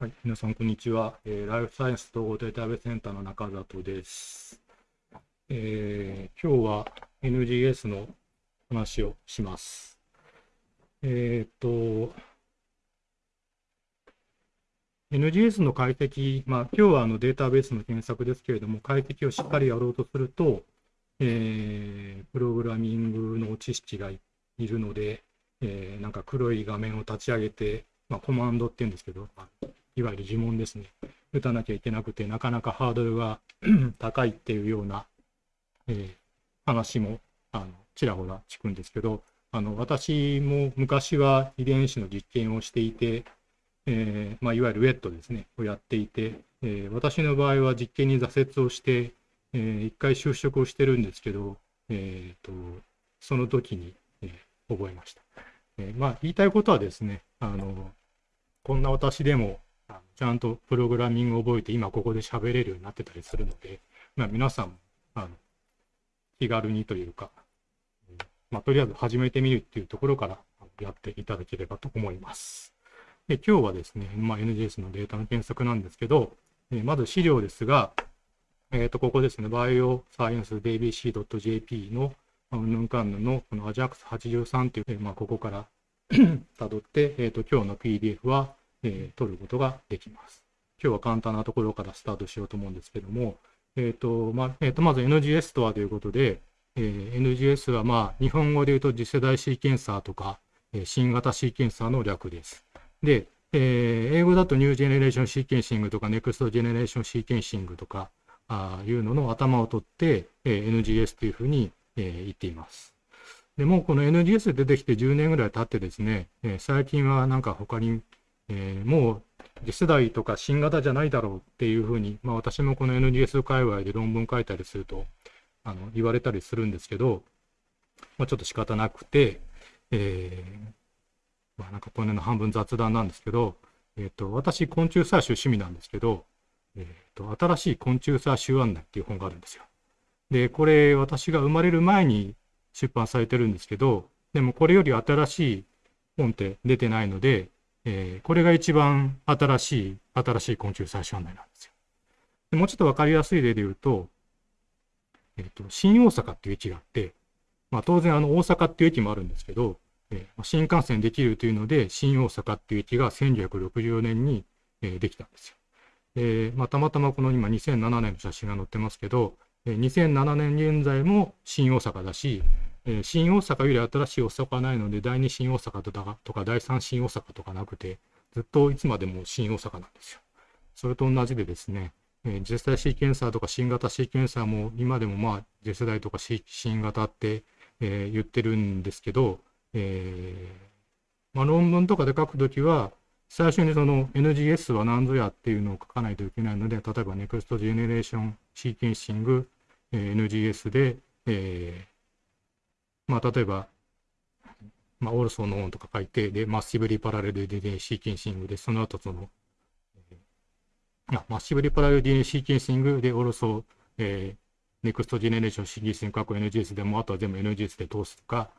はい、皆さん、こんにちは、えー。ライフサイエンス統合データベースセンターの中里です。えー、今日は NGS の話をします。えっ、と、NGS の解析、まあ、今日はあのデータベースの検索ですけれども、解析をしっかりやろうとすると、えー、プログラミングの知識がいるので、えー、なんか黒い画面を立ち上げて、まあ、コマンドって言うんですけど、いわゆる呪文ですね。打たなきゃいけなくて、なかなかハードルが 高いっていうような、えー、話もあのちらほら聞くんですけど、あの私も昔は遺伝子の実験をしていて、えーまあ、いわゆるウェットですね、をやっていて、えー、私の場合は実験に挫折をして、えー、一回就職をしてるんですけど、えーと、その時に、えー、覚えました。えー、まあ、言いたいことはですね、あのこんな私でもちゃんとプログラミングを覚えて今ここで喋れるようになってたりするので、まあ、皆さんあの気軽にというか、まあ、とりあえず始めてみるっていうところからやっていただければと思います。で今日はですね、まあ、NGS のデータの検索なんですけど、えまず資料ですが、えっ、ー、と、ここですね、バイオサイエンス BBC.jp の、うんぬんかんぬんのこの AJAX83 という、まあ、ここから 辿って、えっ、ー、と、今日の PDF は、えー、取ることができます。今日は簡単なところからスタートしようと思うんですけども、え、ー、と、まあ、え、ー、と、まず NGS とはということで、えー、NGS はまあ、日本語で言うと次世代シーケンサーとか、えー、新型シーケンサーの略です。で、えー、英語だと New Generation Sequencing とか、 Next Generation Sequencing とか、ああいうのの頭を取って、えー、NGS というふうに、えー、言っています。でもこの NGS 出てきて10年ぐらい経ってですね、えー、最近はなんか他にえー、もう次世代とか新型じゃないだろうっていうふうに、まあ、私もこの NGS 界隈で論文書いたりするとあの言われたりするんですけど、まあ、ちょっと仕方なくて、えー、まあ、なんかこのの半分雑談なんですけど、えーと、私昆虫採集趣味なんですけど、えーと、新しい昆虫採集案内っていう本があるんですよ。でこれ私が生まれる前に出版されてるんですけどでもこれより新しい本って出てないのでえー、これが一番新しい、新しい昆虫採集案内なんですよ。でもうちょっとわかりやすい例で言うと、えっ、ー、と、新大阪っていう駅があって、まあ当然あの大阪っていう駅もあるんですけど、えー、新幹線できるというので、新大阪っていう駅が1964年に、えー、できたんですよ。えーまあ、たまたまこの今2007年の写真が載ってますけど、えー、2007年現在も新大阪だし、えー、新大阪より新しい大阪はないので、第2新大阪とかとか第3新大阪とかなくて、ずっといつまでも新大阪なんですよ。それと同じでですね、えー、次世代シーケンサーとか新型シーケンサーも今でもまあ次世代とか新型って、えー、言ってるんですけど、えーまあ、論文とかで書くときは、最初にその NGS は何ぞやっていうのを書かないといけないので、例えば Next Generation Sequencing、えー、NGS で、えまあ、例えば、まあ、オルソーのオンとか書いて、で、マッシブリパラレル DNA シーケンシングで、その後その、あマッシブリパラレル DNA シーケンシングで、オルソー、えー、ネクストジェネレーションシーケンシング、過去 NGS でも、あとは全部 NGS で通すとか、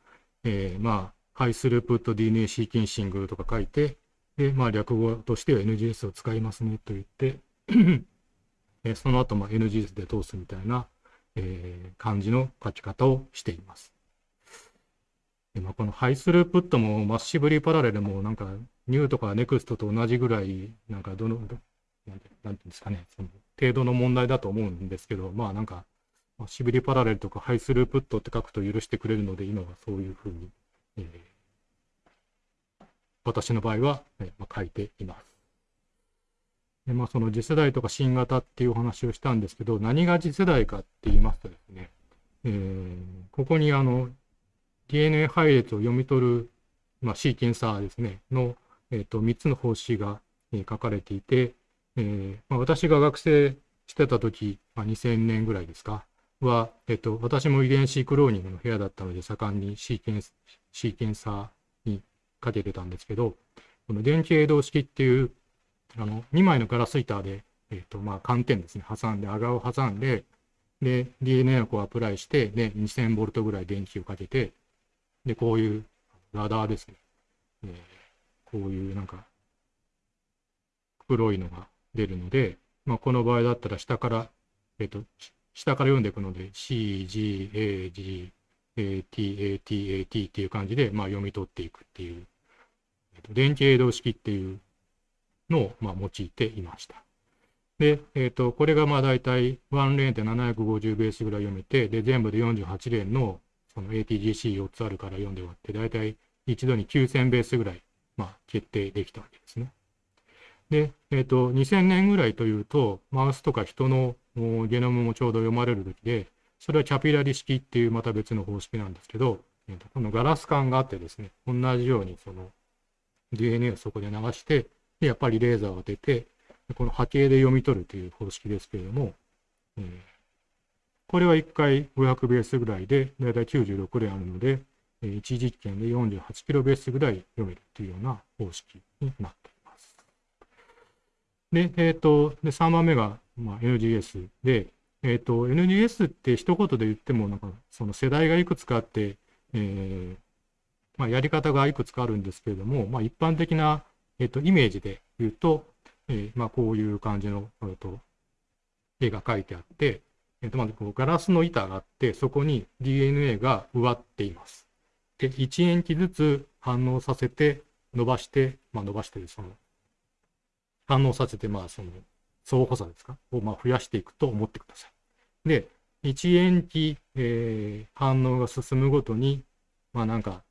えー、まあ、ハイスループット DNA シーケンシングとか書いて、で、まあ、略語としては NGS を使いますねと言ってえその後、まあ、NGS で通すみたいな、えー、感じの書き方をしています。でまあ、この High-throughput も Massively Parallel もなんかニューとかネクストと同じぐらいなんかどのなんていうんですかねその程度の問題だと思うんですけどまあなんかマッシブリーパラレルとかハイスループットって書くと許してくれるので今はそういうふうに、えー、私の場合は、えーまあ、書いています。でまあ、その次世代とか新型っていうお話をしたんですけど何が次世代かって言いますとですね、えー、ここにあの DNA 配列を読み取る、まあ、シーケンサーですね、の、えーと、3つの方針が、えー、書かれていて、えーまあ、私が学生してた時、まあ、2000年ぐらいですか、は、えっ、ー、と、私も遺伝子クローニングの部屋だったので、盛んにシーケンシーケンサーにかけてたんですけど、この電気映像式っていう、あの、2枚のガラス板で、えっ、ー、と、まあ、寒天ですね、挟んで、アガを挟んで、で、DNA をこうアプライして、で、2000ボルトぐらい電気をかけて、で、こういうラダーですね。えー、こういうなんか、黒いのが出るので、まあ、この場合だったら下から、えっ、と、下から読んでいくので C、G、A、G、A、T、A、T、A、T っていう感じで、まあ、読み取っていくっていう、えっと、電気映像式っていうのを、まあ、用いていました。で、えっ、と、これがまあ大体1レーンで750ベースぐらい読めて、で、全部で48レーンのその ATGC4 つあるから読んで終わって、大体一度に9000ベースぐらい、まあ、決定できたわけですね。で、えっ、と、2000年ぐらいというと、マウスとか人のゲノムもちょうど読まれる時で、それはキャピラリ式っていうまた別の方式なんですけど、えー、とこのガラス管があってですね、同じようにその DNA をそこで流して、やっぱりレーザーを当てて、この波形で読み取るという方式ですけれども、えー、これは1回500ベースぐらいで、だいたい96連あるので、1実験で48キロベースぐらい読めるというような方式になっています。で、えっ、ー、と、で3番目が、まあ、NGS で、えっ、ー、と、NGS って一言で言っても、なんか、その世代がいくつかあって、えー、まあ、やり方がいくつかあるんですけれども、まあ、一般的な、えっ、ー、と、イメージで言うと、えー、まあ、こういう感じの、えっと、絵が描いてあって、えっ、と、まずこうガラスの板があって、そこに DNA が植わっています。で、1塩基ずつ反応させて、伸ばして、まあ、伸ばしてる、その、反応させて、まあ、その、相補差ですか？をまあ増やしていくと思ってください。で、1塩基、えー、反応が進むごとに、まあなんか、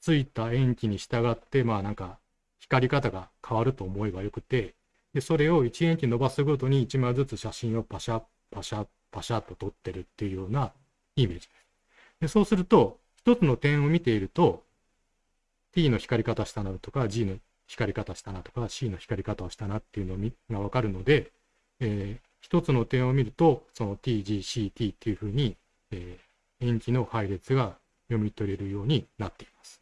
ついた塩基に従って、まあなんか、光り方が変わると思えばよくて、で、それを1塩基伸ばすごとに1枚ずつ写真をパシャ、パシャッ、パシャッと撮ってるっていうようなイメージです。でそうすると、一つの点を見ていると、t の光り方したなとか、g の光り方したなとか C の光り方をしたなっていうのがわかるので、えー、一つの点を見るとその TGCT っていうふうに、えー、塩基の配列が読み取れるようになっています。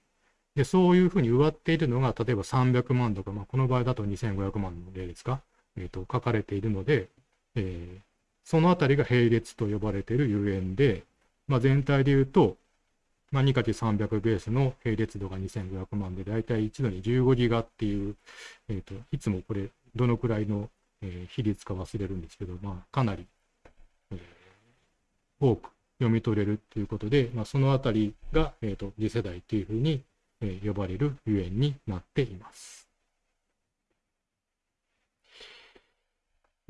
でそういうふうに植わっているのが例えば300万とか、まあ、この場合だと2500万の例ですか、えーと、書かれているので、えー、そのあたりが並列と呼ばれているゆえんで、まあ、全体で言うとまあ、2×300 ベースの並列度が2500万で、だいたい一度に15ギガっていう、えーと、いつもこれ、どのくらいの、えー、比率か忘れるんですけど、まあ、かなり、えー、多く読み取れるということで、まあ、そのあたりが、えーと、次世代というふうに、えー、呼ばれるゆえんになっています。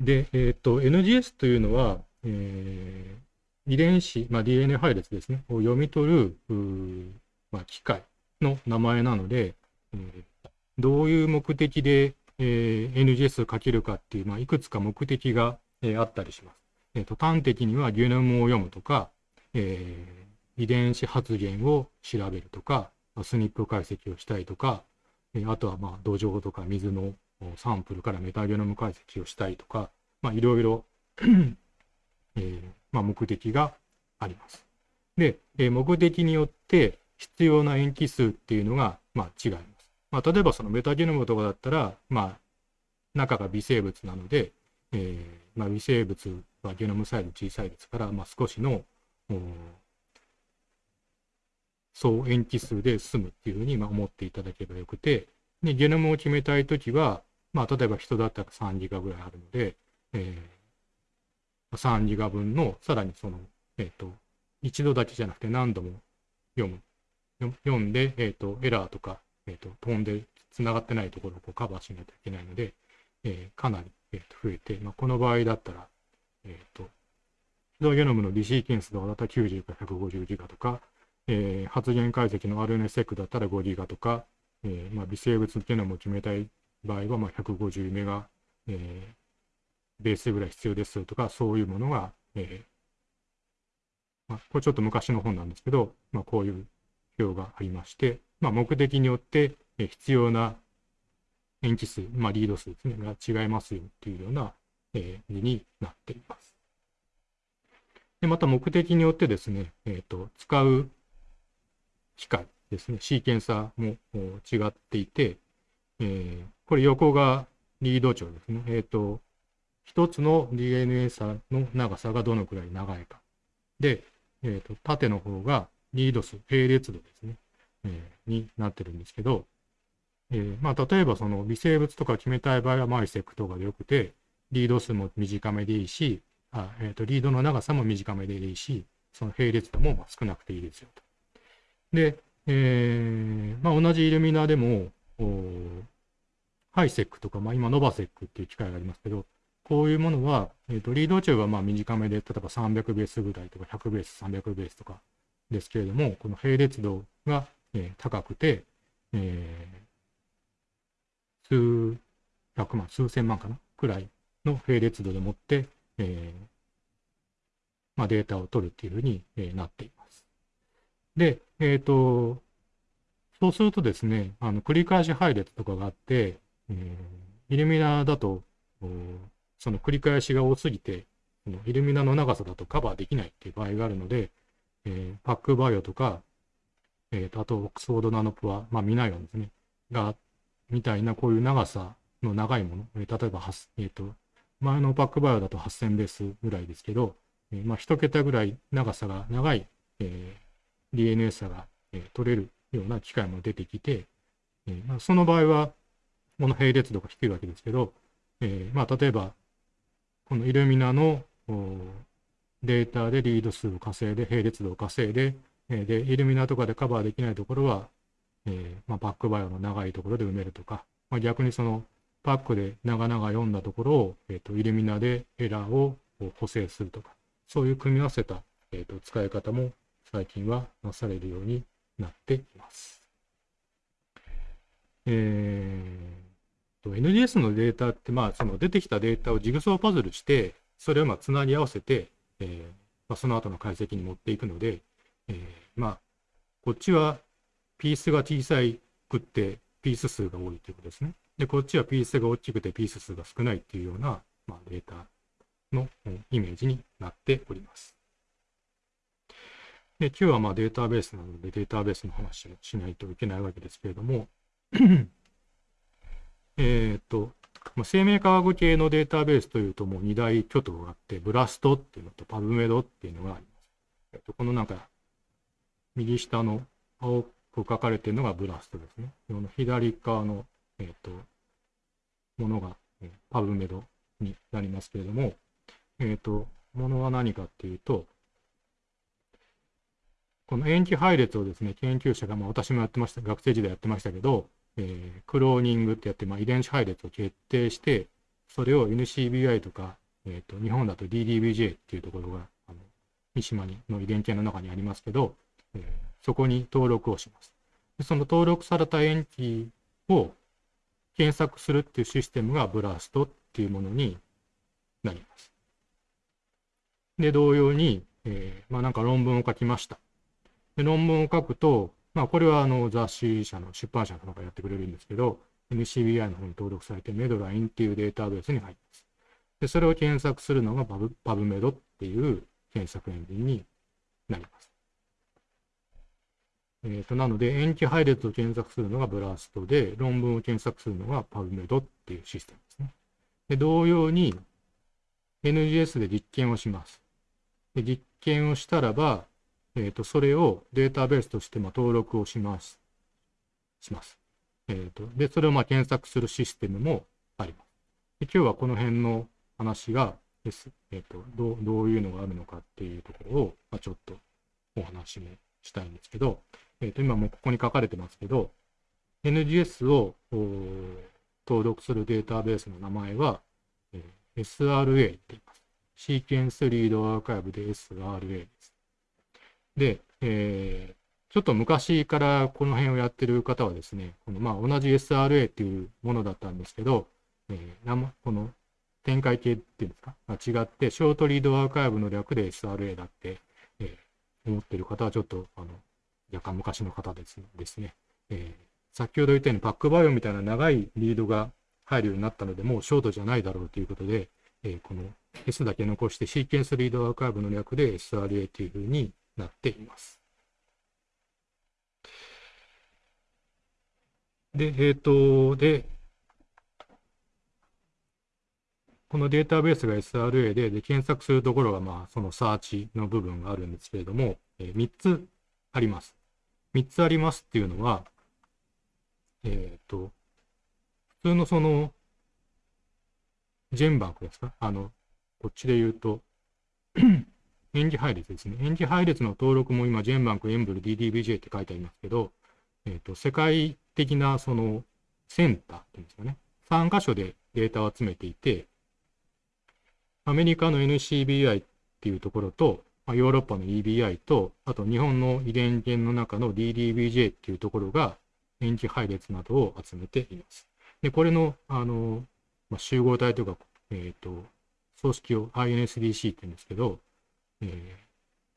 で、えっ、ー、と、NGS というのは、えー遺伝子、まあ、DNA 配列ですね、を読み取る、まあ、機械の名前なので、えー、どういう目的で、えー、NGS をかけるかっていう、まあ、いくつか目的が、えー、あったりします。えーと、端的にはゲノムを読むとか、えー、遺伝子発現を調べるとか、スニップ解析をしたいとか、えー、あとはまあ土壌とか水のサンプルからメタゲノム解析をしたいとか、まあ、いろいろ えーまあ、目的があります。で、えー、目的によって必要な塩基数っていうのが、まあ、違います。まあ、例えばそのメタゲノムとかだったら、まあ、中が微生物なので、えーまあ、微生物はゲノムサイズ小さいですから、まあ、少しの総塩基数で済むっていうふうにまあ思っていただければよくて、でゲノムを決めたいときは、まあ、例えば人だったら3ギガぐらいあるので、えー3ギガ分の、さらにその、えっ、ー、と、一度だけじゃなくて何度も読む。読んで、えっ、ー、と、エラーとか、えっ、と、飛んで繋がってないところをこうカバーしないといけないので、えー、かなり、えー、と増えて、まあ、この場合だったら、えっ、と、ヒドゲノムのリシーケンスだったら90から150ギガとか、えー、発現解析の RNSEC だったら5ギガとか、えーまあ、微生物ゲノムを決めたい場合は、まあ、150メガ、えー、ベースぐらい必要ですとか、そういうものが、えーまあ、これちょっと昔の本なんですけど、まあ、こういう表がありまして、まあ、目的によって必要な塩基数、まあ、リード数ですね、が違いますよっていうような、えー、になっています。でまた目的によってですね、えーと、使う機械ですね、シーケンサーも違っていて、えー、これ横がリード長ですね。えっ、ー、と、一つの DNA 差の長さがどのくらい長いか。で、えーと、縦の方がリード数、並列度ですね、えー、になってるんですけど、えー、まあ、例えばその微生物とか決めたい場合はマイセクとかでよくて、リード数も短めでいいし、あえーと、リードの長さも短めでいいし、その並列度も少なくていいですよと。で、えーまあ、同じイルミナーでも、ハイセックとか、まあ、今、ノバセックっていう機械がありますけど、こういうものは、えーと、リード中はまあ短めで、例えば300ベースぐらいとか、100ベース、300ベースとかですけれども、この並列度が、えー、高くて、えー、数百万、数千万かなくらいの並列度でもって、えーまあ、データを取るっていうふうに、なっています。で、えっ、ー、と、そうするとですね、あの繰り返し配列とかがあって、えー、イルミナだと、その繰り返しが多すぎて、そのイルミナの長さだとカバーできないっていう場合があるので、えー、パックバイオとか、えーと、あとオックスフォードナノプは、まあ、ミナイオンですね、が、みたいなこういう長さの長いもの、えー、例えば、えーと、前のパックバイオだと8000ベースぐらいですけど、えー、まあ、1桁ぐらい長さが長い、えー、DNA 差が、えー、取れるような機械も出てきて、えーまあ、その場合は、この並列度が低いわけですけど、えーまあ、例えば、このイルミナのデータでリード数を稼いで、並列度を稼いで、え、で、イルミナとかでカバーできないところは、えまあ、バックバイオの長いところで埋めるとか、まあ、逆にそのパックで長々読んだところを、えーと、イルミナでエラーを補正するとか、そういう組み合わせた、えーと、と使い方も最近はなされるようになっています。えー、NDS のデータって、まあ、その出てきたデータをジグソーパズルして、それをまあつなぎ合わせて、えーまあ、その後の解析に持っていくので、えー、まあ、こっちはピースが小さくってピース数が多いということですね。で、こっちはピースが大きくてピース数が少ないっていうような、まあ、データのイメージになっております。で、今日はまデータベースなのでデータベースの話をしないといけないわけですけれども、えっと、生命科学系のデータベースというともう2大巨頭があって、ブラストっていうのとパブメドっていうのがあります。えっと、このなんか、右下の青く書かれているのがブラストですね。この左側の、えっと、ものが、えパブメドになりますけれども、えっと、ものは何かっていうと、この塩基配列をですね、研究者が、まあ、私もやってました、学生時代やってましたけど、えー、クローニングってやって、まあ、遺伝子配列を決定して、それを NCBI とか、えーと、日本だと DDBJ っていうところが、あの三島にの遺伝系の中にありますけど、えー、そこに登録をします。でその登録された塩基を検索するっていうシステムがブラストっていうものになります。で、同様に、えー、まあなんか論文を書きました。で論文を書くと、まあ、これはあの雑誌社の出版社の方がやってくれるんですけど、NCBI の方に登録されて、メドラインっていうデータベースに入ります。で、それを検索するのがパブパブメドっていう検索エンジンになります。えーと、なので、塩基配列を検索するのがブラストで、論文を検索するのがパブメドっていうシステムですね。で同様に、NGS で実験をします。で実験をしたらば、えーと、それをデータベースとしてま登録をします。します。えーと、で、それをまあ検索するシステムもあります。で今日はこの辺の話がです、えーとどう、どういうのがあるのかっていうところを、まあちょっとお話もしたいんですけど、えー、と今もここに書かれてますけど、NGS を登録するデータベースの名前は、えー、SRA って言います。シーケンスリードアーカイブで SRA です。で、えー、ちょっと昔からこの辺をやってる方はですね、このまあ同じ SRA っていうものだったんですけど、えー、この展開系っていうんですか、違って、ショートリードアーカイブの略で SRA だって、えー、思ってる方はちょっと、あの、若干昔の方ですですね。えー、先ほど言ったようにパックバイオみたいな長いリードが入るようになったので、もうショートじゃないだろうということで、えー、この S だけ残してシーケンスリードアーカイブの略で SRA というふうになっています。で、えっ、ー、と、で、このデータベースが SRA で、で、検索するところが、まあ、そのサーチの部分があるんですけれども、えー、3つあります。3つありますっていうのは、えっ、ー、と、普通のその、ジェンバンクですか？あの、こっちで言うと、演技配列ですね。演技配列の登録も今、ジェンバンク、エンブル、DDBJ って書いてありますけど、えっ、ー、と、世界的なそのセンターっていうんですかね。3箇所でデータを集めていて、アメリカの NCBI っていうところと、まあ、ヨーロッパの EBI と、あと日本の遺伝源の中の DDBJ っていうところが、塩基配列などを集めています。で、これの、あの、まあ、集合体というか、えっ、ー、と、組織を INSDC って言うんですけど、えー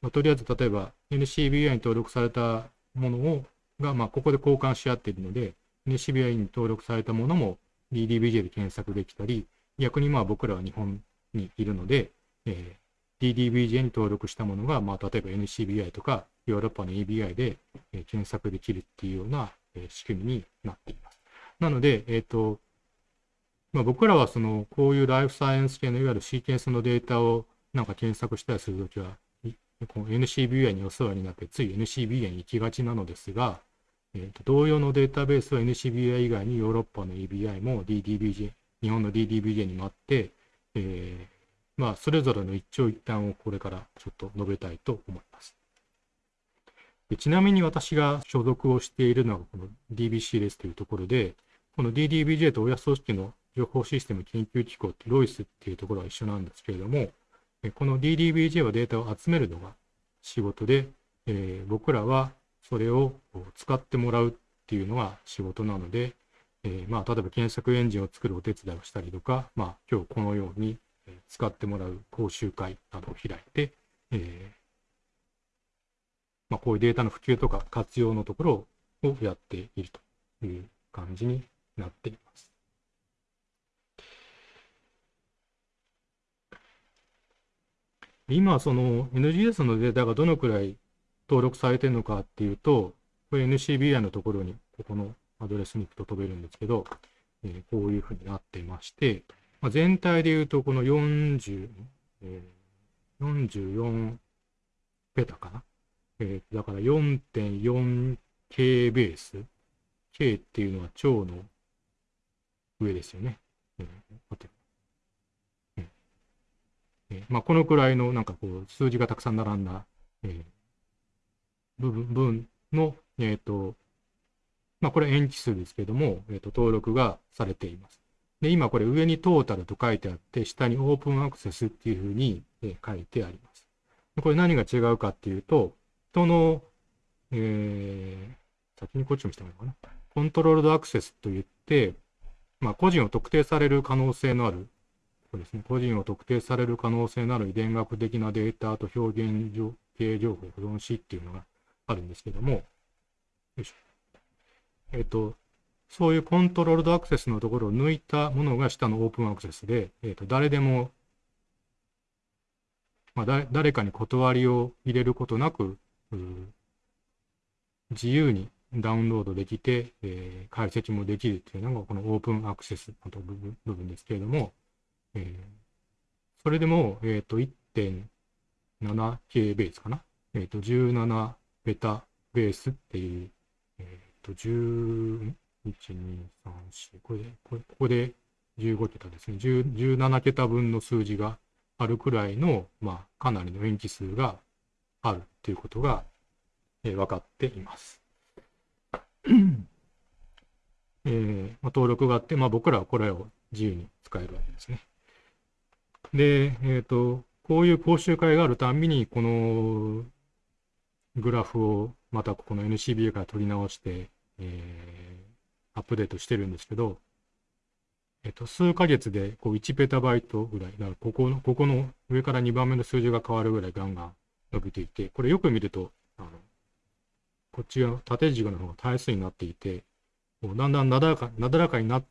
まあ、とりあえず例えば NCBI に登録されたものをが、まあ、ここで交換し合っているので、NCBI に登録されたものも DDBJ で検索できたり、逆にまあ僕らは日本にいるので、えー、DDBJ に登録したものが、まあ、例えば NCBI とかヨーロッパの EBI で、えー、検索できるっていうような、えー、仕組みになっています。なので、えっ、ー、と、まあ、僕らはその、こういうライフサイエンス系のいわゆるシーケンスのデータをなんか検索したりするときは、この NCBI にお世話になって、つい NCBI に行きがちなのですが、えーと、同様のデータベースは NCBI 以外にヨーロッパの EBI も DDBJ、日本の DDBJ にもあって、えー、まあ、それぞれの一長一短をこれからちょっと述べたいと思います。でちなみに私が所属をしているのはこの DBC ですというところで、この DDBJ と親組織の情報システム研究機構ってロイスっていうところは一緒なんですけれども、この DDBJ はデータを集めるのが仕事で、えー、僕らはそれを使ってもらうっていうのが仕事なので、えー、まあ、例えば検索エンジンを作るお手伝いをしたりとか、まあ、今日このように使ってもらう講習会などを開いて、えー、まあ、こういうデータの普及とか活用のところをやっているという感じになっています。今、その NGS のデータがどのくらい登録されてるのかっていうと、これ NCBI のところに、ここのアドレスに行くと飛べるんですけど、えー、こういうふうになってまして、まあ、全体で言うと、この40、えー、44ペタかな？えー、だから 4.4K ベース。K っていうのは超の上ですよね。えー、待ってえまあ、このくらいのなんかこう数字がたくさん並んだ、えー、部分分の、えっ、ー、と、まあ、これ延期数ですけども、えっ、ー、と、登録がされています。で、今これ上にトータルと書いてあって、下にオープンアクセスっていうふうに、え書いてあります。これ何が違うかっていうと、その、えー、先にこっちもした方がいいかな？コントロールドアクセスといって、まあ、個人を特定される可能性のあるこですね、個人を特定される可能性のある遺伝学的なデータと表現系情報保存しっていうのがあるんですけども、よいしょ。えっ、と、そういうコントロールドアクセスのところを抜いたものが下のオープンアクセスで、えっ、と、誰でも、まあ、誰かに断りを入れることなく、自由にダウンロードできて、えー、解析もできるっていうのがこのオープンアクセスの部分ですけれども、えー、それでも、えっ、ー、と、1.7K ベースかな？えっ、ー、と、17ベタベースっていう、えっ、と、10、1、2、3、4、これで、これここで15桁ですね。17桁分の数字があるくらいの、まあ、かなりの塩基数があるっていうことが、えー、分かっています。えーまあ、登録があって、まあ、僕らはこれを自由に使えるわけですね。で、えっ、ー、と、こういう講習会があるたんびに、このグラフをまたここの NCBA から取り直して、えー、アップデートしてるんですけど、えっ、ー、と、数ヶ月でこう1ペタバイトぐらい、だからここの、ここの上から2番目の数字が変わるぐらいガンガン伸びていて、これよく見ると、あの、こっちが縦軸の方が対数になっていて、だんだんなだらかなだらかになっ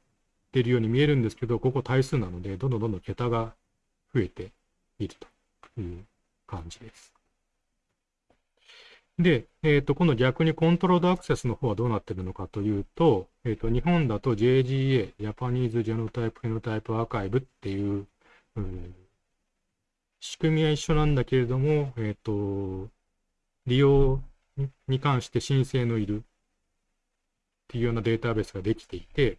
てるように見えるんですけど、ここ対数なので、どんどんどんどん桁が増えているという感じです。で、えっ、ー、と、この逆にコントロールアクセスの方はどうなっているのかというと、えっ、ー、と、日本だと JGA、ジャパニーズ・ジェノタイプ・フェノタイプ・アーカイブっていう、うん、仕組みは一緒なんだけれども、えっ、ー、と、利用に関して申請のいるっていうようなデータベースができていて、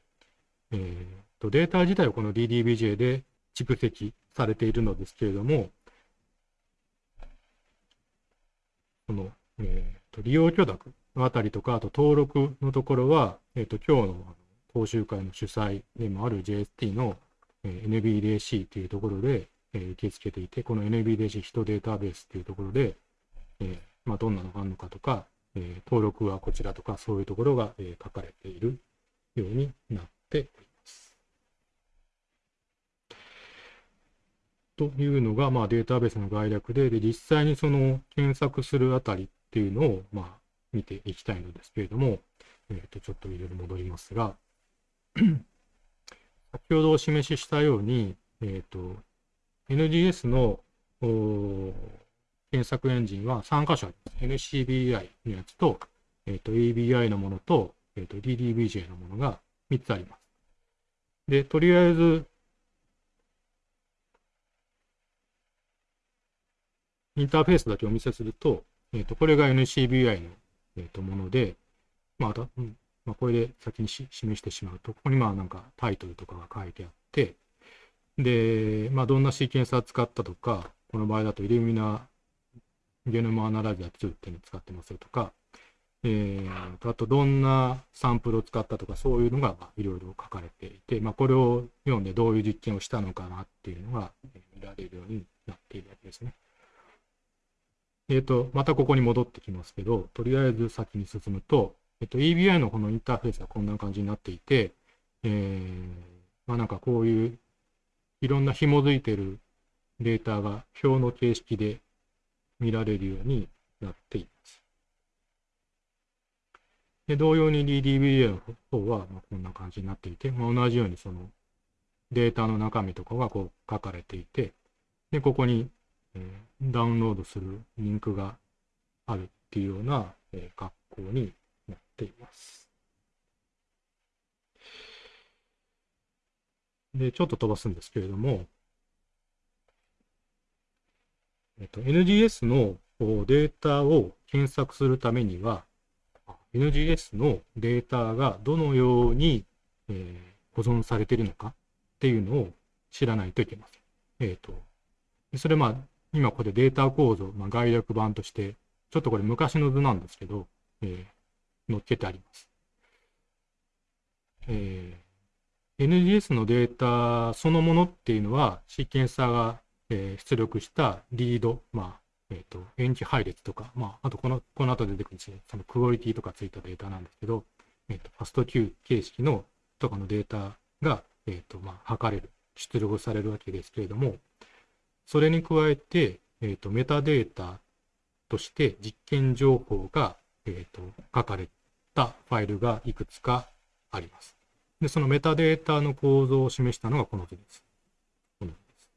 えー、とデータ自体はこの DDBJ で蓄積されているのですけれども、この、えー、と利用許諾のあたりとか、あと登録のところは、えっ、ー、と、今日の講習会の主催でもある JST の、えー、NBDC というところで、えー、受け付けていて、この NBDC 人データベースというところで、えーまあ、どんなのがあるのかとか、えー、登録はこちらとか、そういうところが、えー、書かれているようになっております。というのが、まあ、データベースの概略で、で実際にその検索するあたりっていうのを、まあ、見ていきたいのですけれども、えー、とちょっといろいろ戻りますが、先ほどお示ししたように、えっ、ー、と、NGS の検索エンジンは3箇所あります。NCBI のやつと、えっ、ー、と、ABI のものと、えっ、ー、と、DDBJ のものが3つあります。で、とりあえず、インターフェースだけお見せすると、えっ、ー、と、これが NCBI のえー、ともので、まあ、うんまあ、これで先に示してしまうと、ここにまあなんかタイトルとかが書いてあって、で、まあ、どんなシーケンサー使ったとか、この場合だとイルミナゲノムアナライザー2っていうのを使ってますよとか、えー、あとどんなサンプルを使ったとか、そういうのがいろいろ書かれていて、まあ、これを読んでどういう実験をしたのかなっていうのが見られるようになっているわけですね。えっ、ー、と、またここに戻ってきますけど、とりあえず先に進むと、えっ、ー、と、EBI のこのインターフェースはこんな感じになっていて、えー、まあなんかこういういろんな紐づいてるデータが表の形式で見られるようになっています。で同様に DDBA の方はこんな感じになっていて、まあ、同じようにそのデータの中身とかがこう書かれていて、で、ここにえー、ダウンロードするリンクがあるっていうような、えー、格好になっています。で、ちょっと飛ばすんですけれども、えっと、NGS のデータを検索するためには、NGS のデータがどのように、えー、保存されているのかっていうのを知らないといけません。えっ、ー、と、それまあ、今これデータ構造、まあ、概略版として、ちょっとこれ昔の図なんですけど、えー、載っけてあります。えー、NGS のデータそのものっていうのは、シーケンサーが、えー、出力したリード、まあ、えっ、ー、と、延期配列とか、まあ、あとこの、この後出てくるんですね、そのクオリティとかついたデータなんですけど、えっ、ー、と、ファスト Q 形式のとかのデータが、えっ、と、まあ、測れる、出力されるわけですけれども、それに加えて、えーと、メタデータとして実験情報が、えーと、書かれたファイルがいくつかあります。で、そのメタデータの構造を示したのがこの図です。この図です。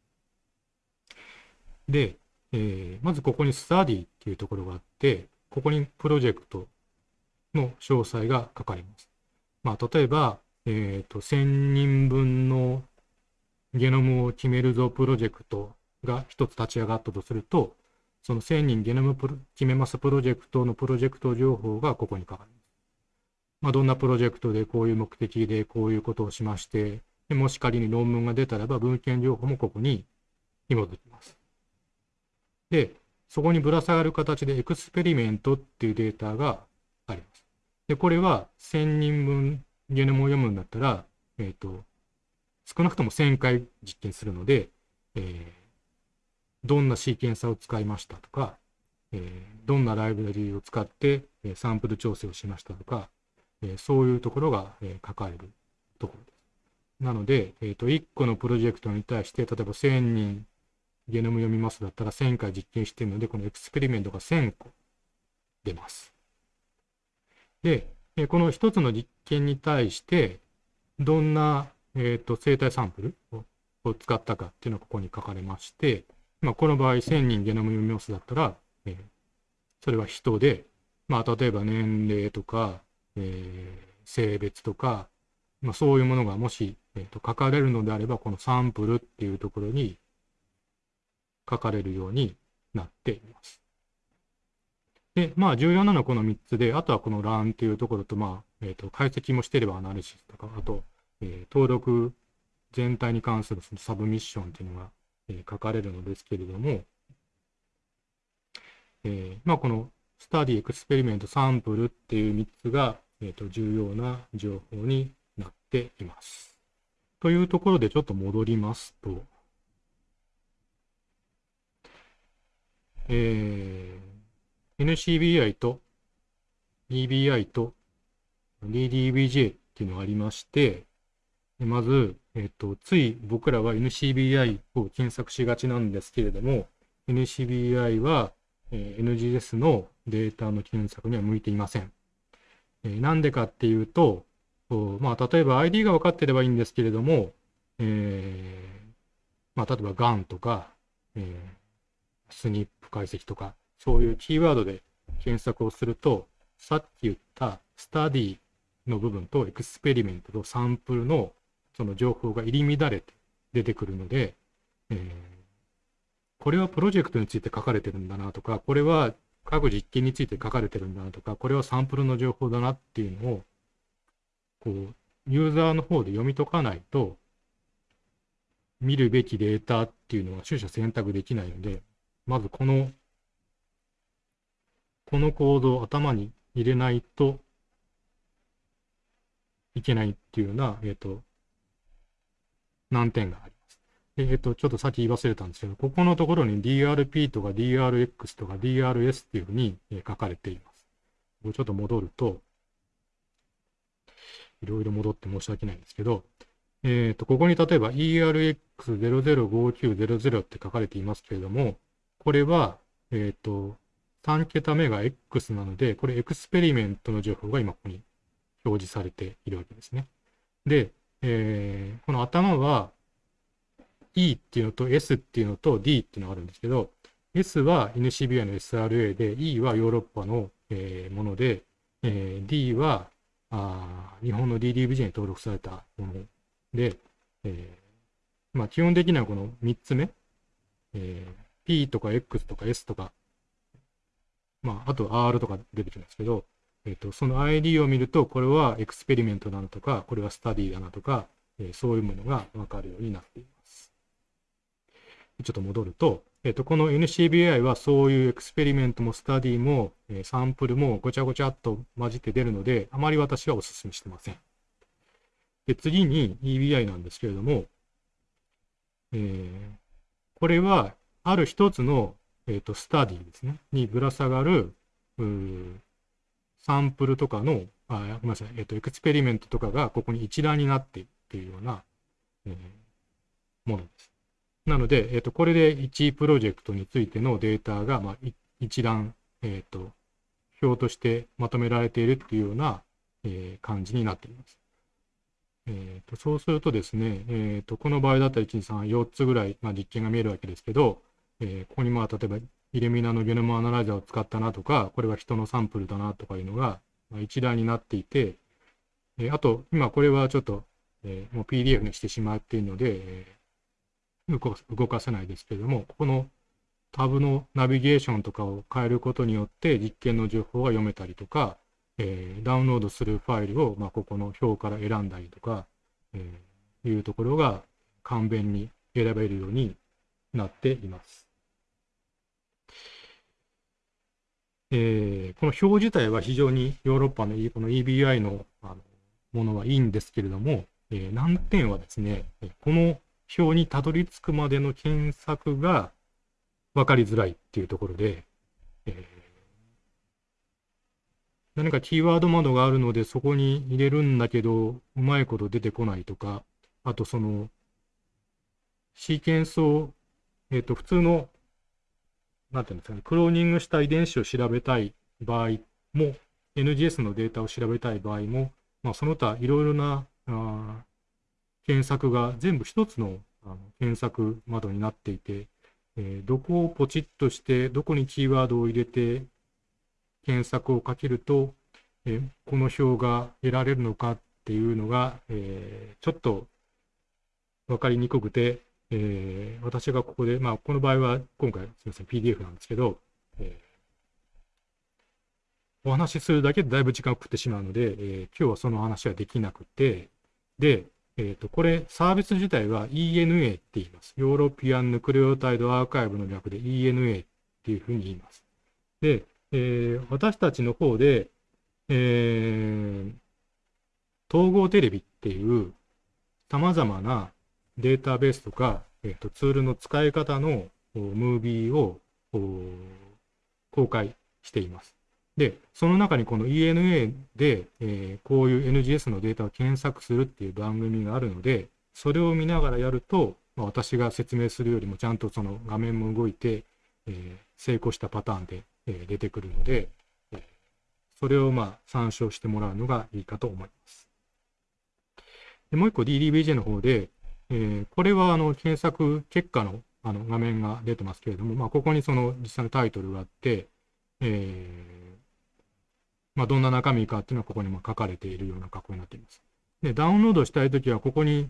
で、えー、まずここにスタディっていうところがあって、ここにプロジェクトの詳細が書かれます。まあ、例えば、えっ、ー、と、1000人分のゲノムを決めるぞプロジェクトが一つ立ち上がったとすると、その1000人ゲノムプロ決めますプロジェクトのプロジェクト情報がここに書かれます。まあ、どんなプロジェクトでこういう目的でこういうことをしまして、でもし仮に論文が出たらば文献情報もここに紐づきます。で、そこにぶら下がる形でエクスペリメントっていうデータがあります。で、これは1000人分ゲノムを読むんだったら、えっ、ー、と、少なくとも1000回実験するので、えー、どんなシーケンサーを使いましたとか、えー、どんなライブラリを使って、えサンプル調整をしましたとか、えそういうところが、え書かれるところです。なので、えー、と1個のプロジェクトに対して、例えば1000人ゲノム読みますだったら1000回実験しているので、このエクスペリメントが1000個出ます。で、えこの1つの実験に対して、どんな、えー、と生体サンプルを使ったかっていうのがここに書かれまして、まあ、この場合1000人ゲノム読みますだったら、えー、それは人で、まあ、例えば年齢とか、えー、性別とか、まあ、そういうものがもし、えーと、書かれるのであれば、このサンプルっていうところに書かれるようになっています。で、まあ重要なのはこの3つで、あとはこの Run っていうところと、まあ、えっ、ー、と、解析もしてれば Analysis とか、あと、えー、登録全体に関するその Submission っていうのが、え、書かれるのですけれども、え、まあ、この Study、Experiment、サンプルっていう3つが、えーと、重要な情報になっています。というところでちょっと戻りますと、えー、NCBI と EBI と DDBJ っていうのがありまして、まず、えっと、つい僕らは NCBI を検索しがちなんですけれども、NCBI は、えー、NGS のデータの検索には向いていません。えー、なんでかっていうと、まあ、例えば ID が分かってればいいんですけれども、えー、まあ、例えば GAN とか、えー、SNP 解析とか、そういうキーワードで検索をすると、さっき言ったスタディの部分とエクスペリメントとサンプルのその情報が入り乱れて出てくるので、えー、これはプロジェクトについて書かれてるんだなとか、これは各実験について書かれてるんだなとか、これはサンプルの情報だなっていうのを、こう、ユーザーの方で読み解かないと、見るべきデータっていうのは取捨選択できないので、まずこの、このコードを頭に入れないといけないっていうような、えっ、ー、と、難点があります。えっ、ー、と、ちょっとさっき言い忘れたんですけど、ここのところに DRP とか DRX とか DRS っていうふうに書かれています。これちょっと戻ると、いろいろ戻って申し訳ないんですけど、えっ、ー、と、ここに例えば ERX005900 って書かれていますけれども、これは、えっ、ー、と、3桁目が X なので、これエクスペリメントの情報が今ここに表示されているわけですね。で、えー、この頭は E っていうのと S っていうのと D っていうのがあるんですけど、S は NCBI の SRA で、E はヨーロッパの、えー、もので、えー、D はあ日本の DDBJ に登録されたもので、えー、まあ、基本的にはこの3つ目、えー、P とか X とか S とか、まあ、あと R とか出てきますけど、えっ、ー、と、その ID を見ると、これはエクスペリメントだなとか、これはスタディだなとか、えー、そういうものがわかるようになっています。ちょっと戻ると、えっ、ー、と、この NCBI はそういう Experiment も Study も、えサンプルもごちゃごちゃっと混じって出るので、あまり私はお勧めしてません。で、次に EBI なんですけれども、えー、これは、ある一つの、えーと、 Study ですね、にぶら下がる、サンプルとかの、あごめんなさい、えっ、と、 Experiment とかがここに一覧になっていっているような、えー、ものです。なので、えっ、と、これで1プロジェクトについてのデータが、まあ、一覧、えっ、と、表としてまとめられているっていうような、え感じになっています。えーと、そうするとですね、えーと、この場合だったら1、2、3、4つぐらい、まあ、実験が見えるわけですけど、えー、ここにまあ例えばイレミナのゲノムアナライザーを使ったなとか、これは人のサンプルだなとかいうのが一覧になっていて、えあと、今これはちょっと、えもう PDF にしてしまっているので、え動かせないですけれども、ここのタブのナビゲーションとかを変えることによって実験の情報が読めたりとか、え、ダウンロードするファイルを、まあ、ここの表から選んだりとか、え、いうところが簡便に選べるようになっています。えー、この表自体は非常にヨーロッパのこの EBI のあのものはいいんですけれども、えー、難点はですね、この表にたどり着くまでの検索が分かりづらいっていうところで、えー、何かキーワード窓があるのでそこに入れるんだけど、うまいこと出てこないとか、あとその、シーケンスを、えっ、ー、と、普通のなんていうんですかね、クローニングした遺伝子を調べたい場合も、NGS のデータを調べたい場合も、まあ、その他いろいろなあ検索が全部一つのあの検索窓になっていて、えー、どこをポチッとして、どこにキーワードを入れて検索をかけると、えー、この表が得られるのかっていうのが、えー、ちょっと分かりにくくて、えー、私がここで、まあ、この場合は今回、すみません、PDF なんですけど、えー、お話しするだけでだいぶ時間を食ってしまうので、えー、今日はその話はできなくて、で、えっ、と、これ、サービス自体は ENA って言います。ヨーロピアンヌクレオタイドアーカイブの略で ENA っていうふうに言います。で、えー、私たちの方で、えー、統合テレビっていう様々なデータベースとか、えーと、ツールの使い方のムービーを公開しています。で、その中にこの ENA で、えー、こういう NGS のデータを検索するっていう番組があるので、それを見ながらやると、まあ、私が説明するよりもちゃんとその画面も動いて、えー、成功したパターンで、えー、出てくるので、それをまあ参照してもらうのがいいかと思います。でもう一個 DDBJ の方で、えこれはあの検索結果のあの画面が出てますけれども、まあ、ここにその実際のタイトルがあって、えー、まあ、どんな中身かっていうのはここにも書かれているような格好になっています。で、ダウンロードしたいときは、ここに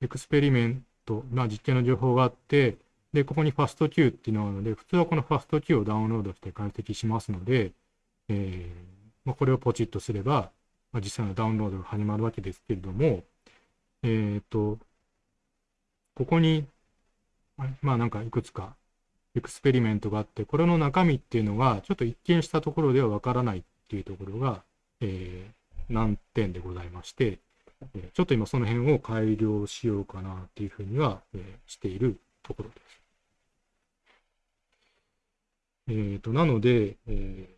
エクスペリメント、まあ、実験の情報があって、で、ここにファスト Q っていうのがあるので、普通はこのファスト Q をダウンロードして解析しますので、えー、まあ、これをポチッとすれば、まあ、実際のダウンロードが始まるわけですけれども、えっ、ー、と、ここにまあなんかいくつかエクスペリメントがあって、これの中身っていうのが、ちょっと一見したところではわからないっていうところが、えー、難点でございまして、えちょっと今その辺を改良しようかなっていうふうには、えー、しているところです。えっ、ー、と、なので、え、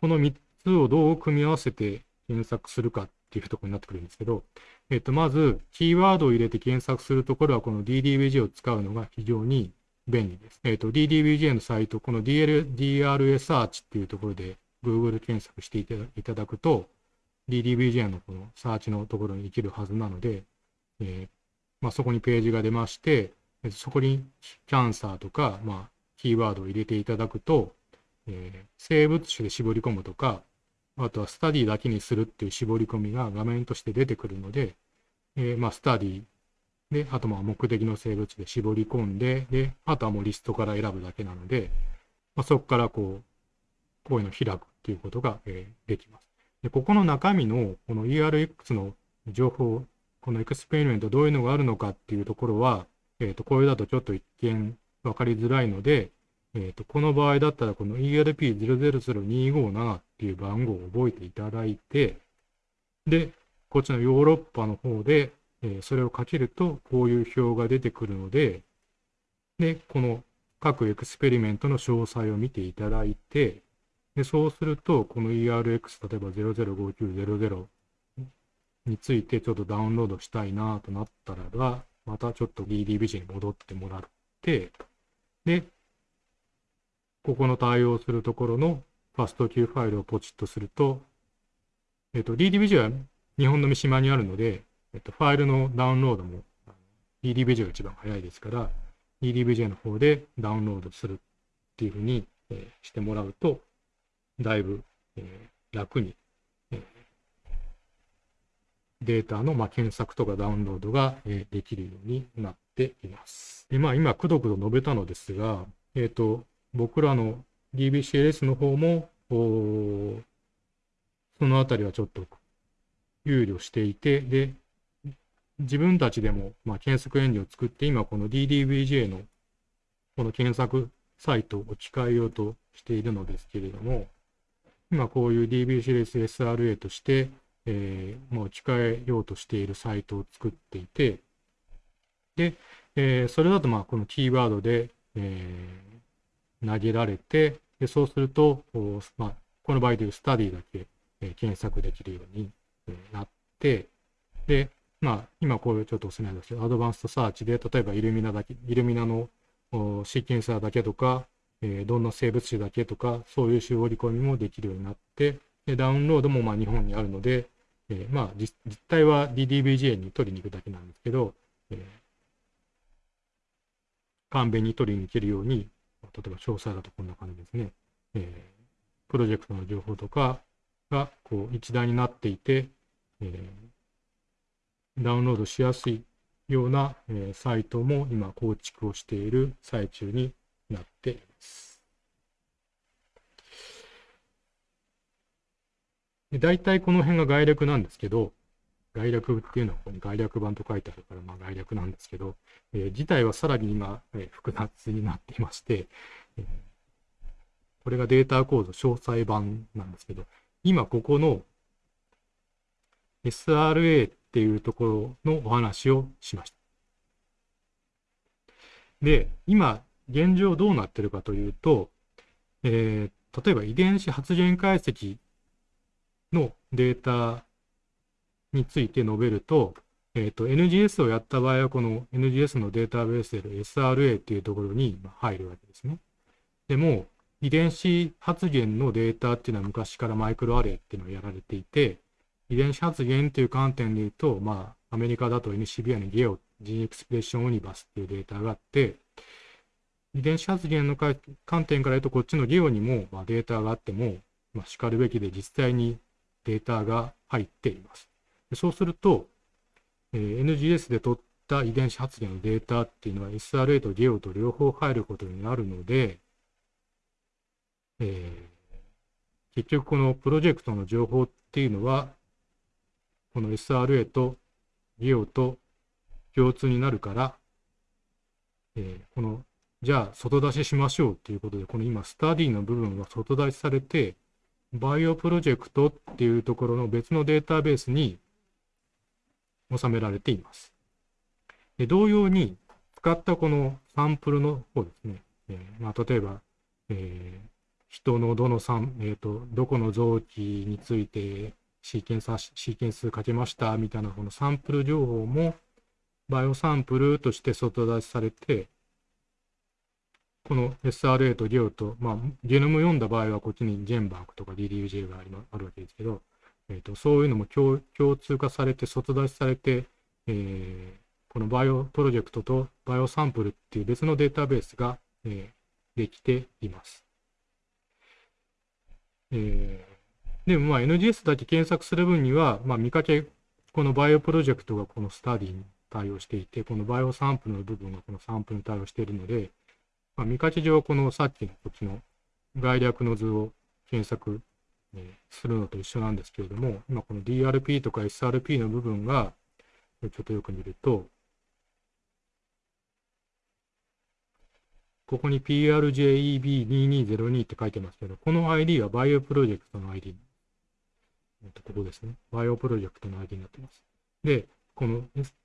この3つをどう組み合わせて検索するかっていうところになってくるんですけど、えっと、まず、キーワードを入れて検索するところは、この DDBJ を使うのが非常に便利です。えっと、DDBJ のサイト、この DL DRA サーチっていうところで Google 検索していただくと、DDBJ のこのサーチのところに行けるはずなので、えー、まあ、そこにページが出まして、そこにキャンサーとか、まあ、キーワードを入れていただくと、えー、生物種で絞り込むとか、あとはスタディだけにするっていう絞り込みが画面として出てくるので、えー、まあ、スタディで、あとまあ目的の生物で絞り込んで、で、あとはもうリストから選ぶだけなので、まあ、そこからこう、こういうのを開くっていうことが、えー、できます。で、ここの中身のこの ERX の情報、この Experiment どういうのがあるのかっていうところは、えっ、ー、と、これだとちょっと一見わかりづらいので、えっ、ー、と、この場合だったらこの ERP000257 っていう番号を覚えていただいて、で、こっちのヨーロッパの方で、えー、それをかけるとこういう表が出てくるので、で、この各 Experiment の詳細を見ていただいて、でそうすると、この ERX、例えば005900についてちょっとダウンロードしたいなとなったらば、またちょっと DDBG に戻ってもらって、で、ここの対応するところのファスト Q ファイルをポチッとすると、えっ、と、DDBG は日本の三島にあるので、えっ、と、ファイルのダウンロードも DDBG が一番早いですから、DDBJ の方でダウンロードするっていうふうに、してもらうと、だいぶ、えー、楽に、データの、まあ、検索とかダウンロードが、えー、できるようになっています。でまあ、今、くどくど述べたのですが、えっ、と、僕らの DBCLS の方も、そのあたりはちょっと憂慮していて、で、自分たちでも、まあ、検索エンジンを作って、今この DDBJ のこの検索サイトを置き換えようとしているのですけれども、今こういう DBCLS SRA として、えー、もう置き換えようとしているサイトを作っていて、で、えー、それだとまあこのキーワードで、えー、投げられて、でそうすると、まあ、この場合でいうスタディだけ、え検索できるように、なって、で、まあ、今こういうちょっとおすすめですけど、アドバンストサーチで、例えばイルミナだけ、イルミナのシーケンサーだけとか、え、どんな生物種だけとか、そういう絞り込みもできるようになって、でダウンロードもまあ日本にあるので、えー、まあ実態は DDBJ に取りに行くだけなんですけど、えー、簡便に取りに行けるように、例えば詳細だとこんな感じですね。えー、プロジェクトの情報とかがこう一覧になっていて、えー、ダウンロードしやすいような、えー、サイトも今構築をしている最中になっています。大体この辺が概略なんですけど、概略っていうのはここに概略版と書いてあるから、まあ、概略なんですけど、えー、自体はさらに今、えー、複雑になっていまして、えー、これがデータ構造詳細版なんですけど、今ここの SRA っていうところのお話をしました。で、今、現状どうなってるかというと、えー、例えば遺伝子発現解析のデータについて述べると、えっ、ー、と、NGS をやった場合は、この NGS のデータベースである SRA っていうところに入るわけですね。でも、遺伝子発現のデータっていうのは昔からマイクロアレイっていうのをやられていて、遺伝子発現という観点で言うと、まあ、アメリカだと NCBI のゲオ、ジーエクスプレッションオニバスっていうデータがあって、遺伝子発現の観点から言うと、こっちのゲオにも、まあ、データがあっても、まあ、叱るべきで実際にデータが入っています。そうすると、えー、NGS で取った遺伝子発現のデータっていうのは SRA とゲオと両方入ることになるので、えー、結局このプロジェクトの情報っていうのは、この SRA とゲオと共通になるから、えー、この、じゃあ外出ししましょうっていうことで、この今、スタディの部分は外出しされて、バイオプロジェクトっていうところの別のデータベースに収められています。で同様に、使ったこのサンプルの方ですね。えー、まあ、例えば、えー、人のどのサン、えっ、ー、と、どこの臓器についてシーケンス、シーケンスかけましたみたいなこのサンプル情報も、バイオサンプルとして外出しされて、この SRA と GEO と、まあ、ゲノム読んだ場合はこっちにジェンバークとか DDUJ がありあるわけですけど、えーと、そういうのも共通化されて、外出しされて、えー、このバイオプロジェクトとバイオサンプルっていう別のデータベースが、えー、できています。えー、でもまあ NGS だけ検索する分には、まあ、見かけ、このバイオプロジェクトがこのスタディに対応していて、このバイオサンプルの部分がこのサンプルに対応しているので、まあ、見かけ上、このさっきのこっちの概略の図を検索するのと一緒なんですけれども、今この DRP とか SRP の部分が、ちょっとよく見ると、ここに PRJEB2202 って書いてますけど、この ID はバイオプロジェクトの ID。ここですね。バイオプロジェクトの ID になってます。で、この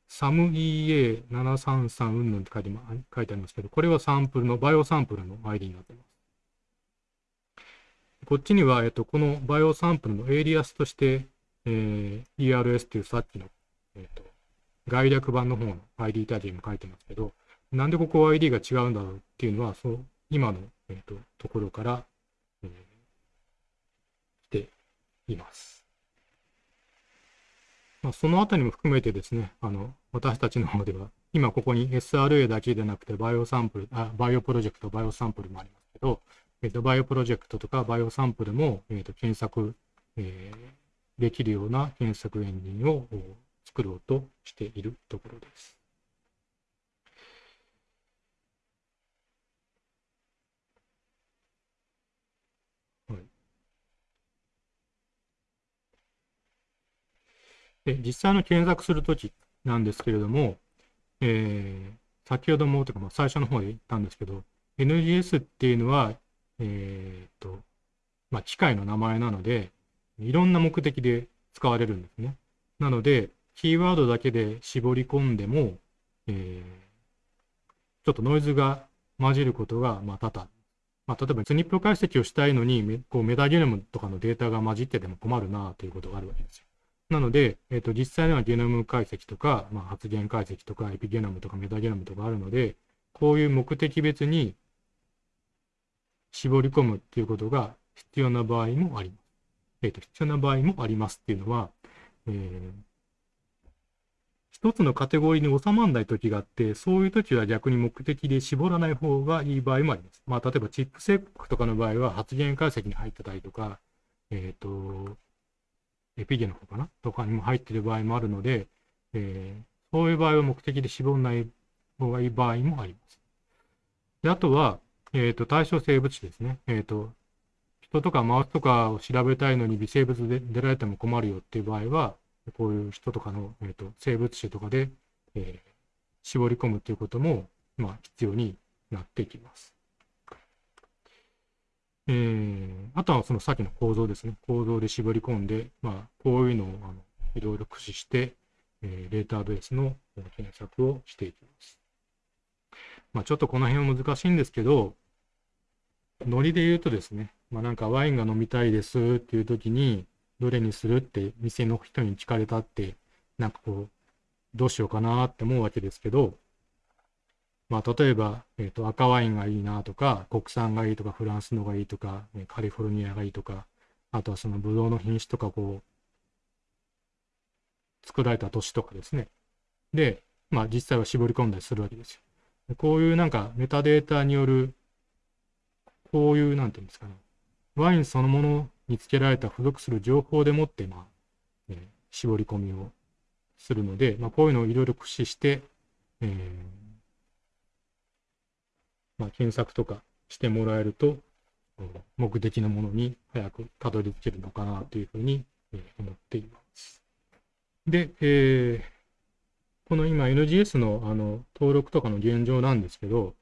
SAMEA733 うんぬんって書いて書いてありますけど、これはサンプルの、バイオサンプルの ID になってます。こっちには、えっと、このバイオサンプルのエイリアスとして、えー、ERS っていうさっきの、えっと、概略版の方の ID タグにも書いてますけど、なんでここ ID が違うんだろうっていうのは、そう、今の、えっと、ところから、えー、来ています。まあ、そのあたりも含めてですね、あの、私たちの方では、今ここに SRA だけでなくて、バイオサンプル、あ、バイオプロジェクト、バイオサンプルもありますけど、えっ、と、バイオプロジェクトとかバイオサンプルも、えっ、と、検索、えー、できるような検索エンジンを作ろうとしているところです。はい、で実際の検索するときなんですけれども、えー、先ほどもとか、まあ、最初の方で言ったんですけど、NGS っていうのはえっ、と、まあ、機械の名前なので、いろんな目的で使われるんですね。なので、キーワードだけで絞り込んでも、えー、ちょっとノイズが混じることが、まあ、多々。まあ、例えば、スニップ解析をしたいのに、こうメタゲノムとかのデータが混じってても困るなということがあるわけですよ。なので、えっ、ー、と、実際にはゲノム解析とか、まあ、発現解析とか、エピゲノムとかメタゲノムとかあるので、こういう目的別に絞り込むっていうことが必要な場合もあります。えっ、ー、と、必要な場合もありますっていうのは、えー、一つのカテゴリーに収まらない時があって、そういう時は逆に目的で絞らない方がいい場合もあります。まあ、例えばチップセックとかの場合は発言解析に入ってたりとか、えっ、ー、と、エピゲの方かな？とかにも入ってる場合もあるので、えー、そういう場合は目的で絞らない方がいい場合もあります。であとは、えっ、ー、と、対象生物種ですね。えっ、ー、と、人とかマウスとかを調べたいのに微生物で出られても困るよっていう場合は、こういう人とかの、えーと、生物種とかで、えー、絞り込むということも、まあ、必要になってきます。えー、あとはそのさっきの構造ですね。構造で絞り込んで、まあ、こういうのをあのいろいろ駆使して、えー、データベースの検索をしていきます。まあ、ちょっとこの辺は難しいんですけど、ノリで言うとですね、まあ、なんかワインが飲みたいですっていう時に、どれにするって店の人に聞かれたって、なんかこう、どうしようかなって思うわけですけど、まあ、例えば、えっ、ー、と、赤ワインがいいなとか、国産がいいとか、フランスのがいいとか、カリフォルニアがいいとか、あとはそのブドウの品種とか、こう、作られた年とかですね。で、まあ実際は絞り込んだりするわけですよ。こういうなんかメタデータによる、こういうなんていうんですかね、ワインそのものにつけられた付属する情報でもって、まあ、えー、絞り込みをするので、まあ、こういうのをいろいろ駆使して、えー、まあ、検索とかしてもらえると、目的のものに早くたどり着けるのかなというふうに思っています。で、えー、この今 NGS のあの登録とかの現状なんですけど、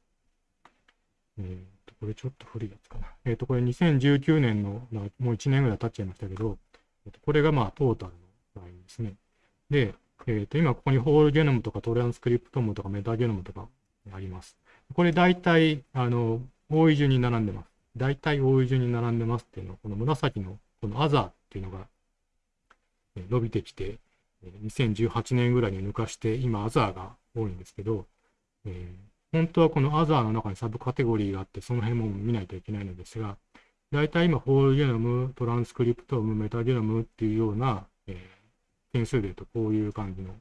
えー、これちょっと古いやつかな。えっ、ー、と、これ2019年の、もう1年ぐらい経っちゃいましたけど、えー、とこれがまあトータルのラインですね。で、えっ、ー、と、今ここにホールゲノムとかトランスクリプトムとかメタゲノムとかあります。これ大体、あの、多い順に並んでます。大体多い順に並んでますっていうのは、この紫のこのアザーっていうのが伸びてきて、2018年ぐらいに抜かして、今アザーが多いんですけど、えー、本当はこのアザーの中にサブカテゴリーがあって、その辺も見ないといけないのですが、大体今、ホールゲノム、トランスクリプトム、メタゲノムっていうような、えー、点数で言うとこういう感じの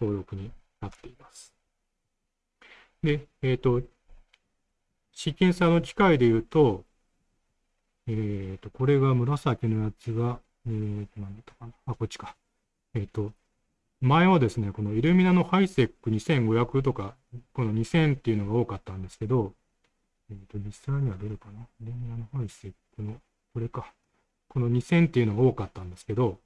登録になっています。で、えっ、ー、と、シーケンサーの機械で言うと、えっ、ー、と、これが紫のやつが、えっ、ー、と、なんだったかな。あ、こっちか。えっ、と、前はですね、このイルミナのハイセック2500とか、この2000っていうのが多かったんですけど、えっ、と、実際にはどれかな？イルミナのハイセックの、これか。この2000っていうのが多かったんですけど、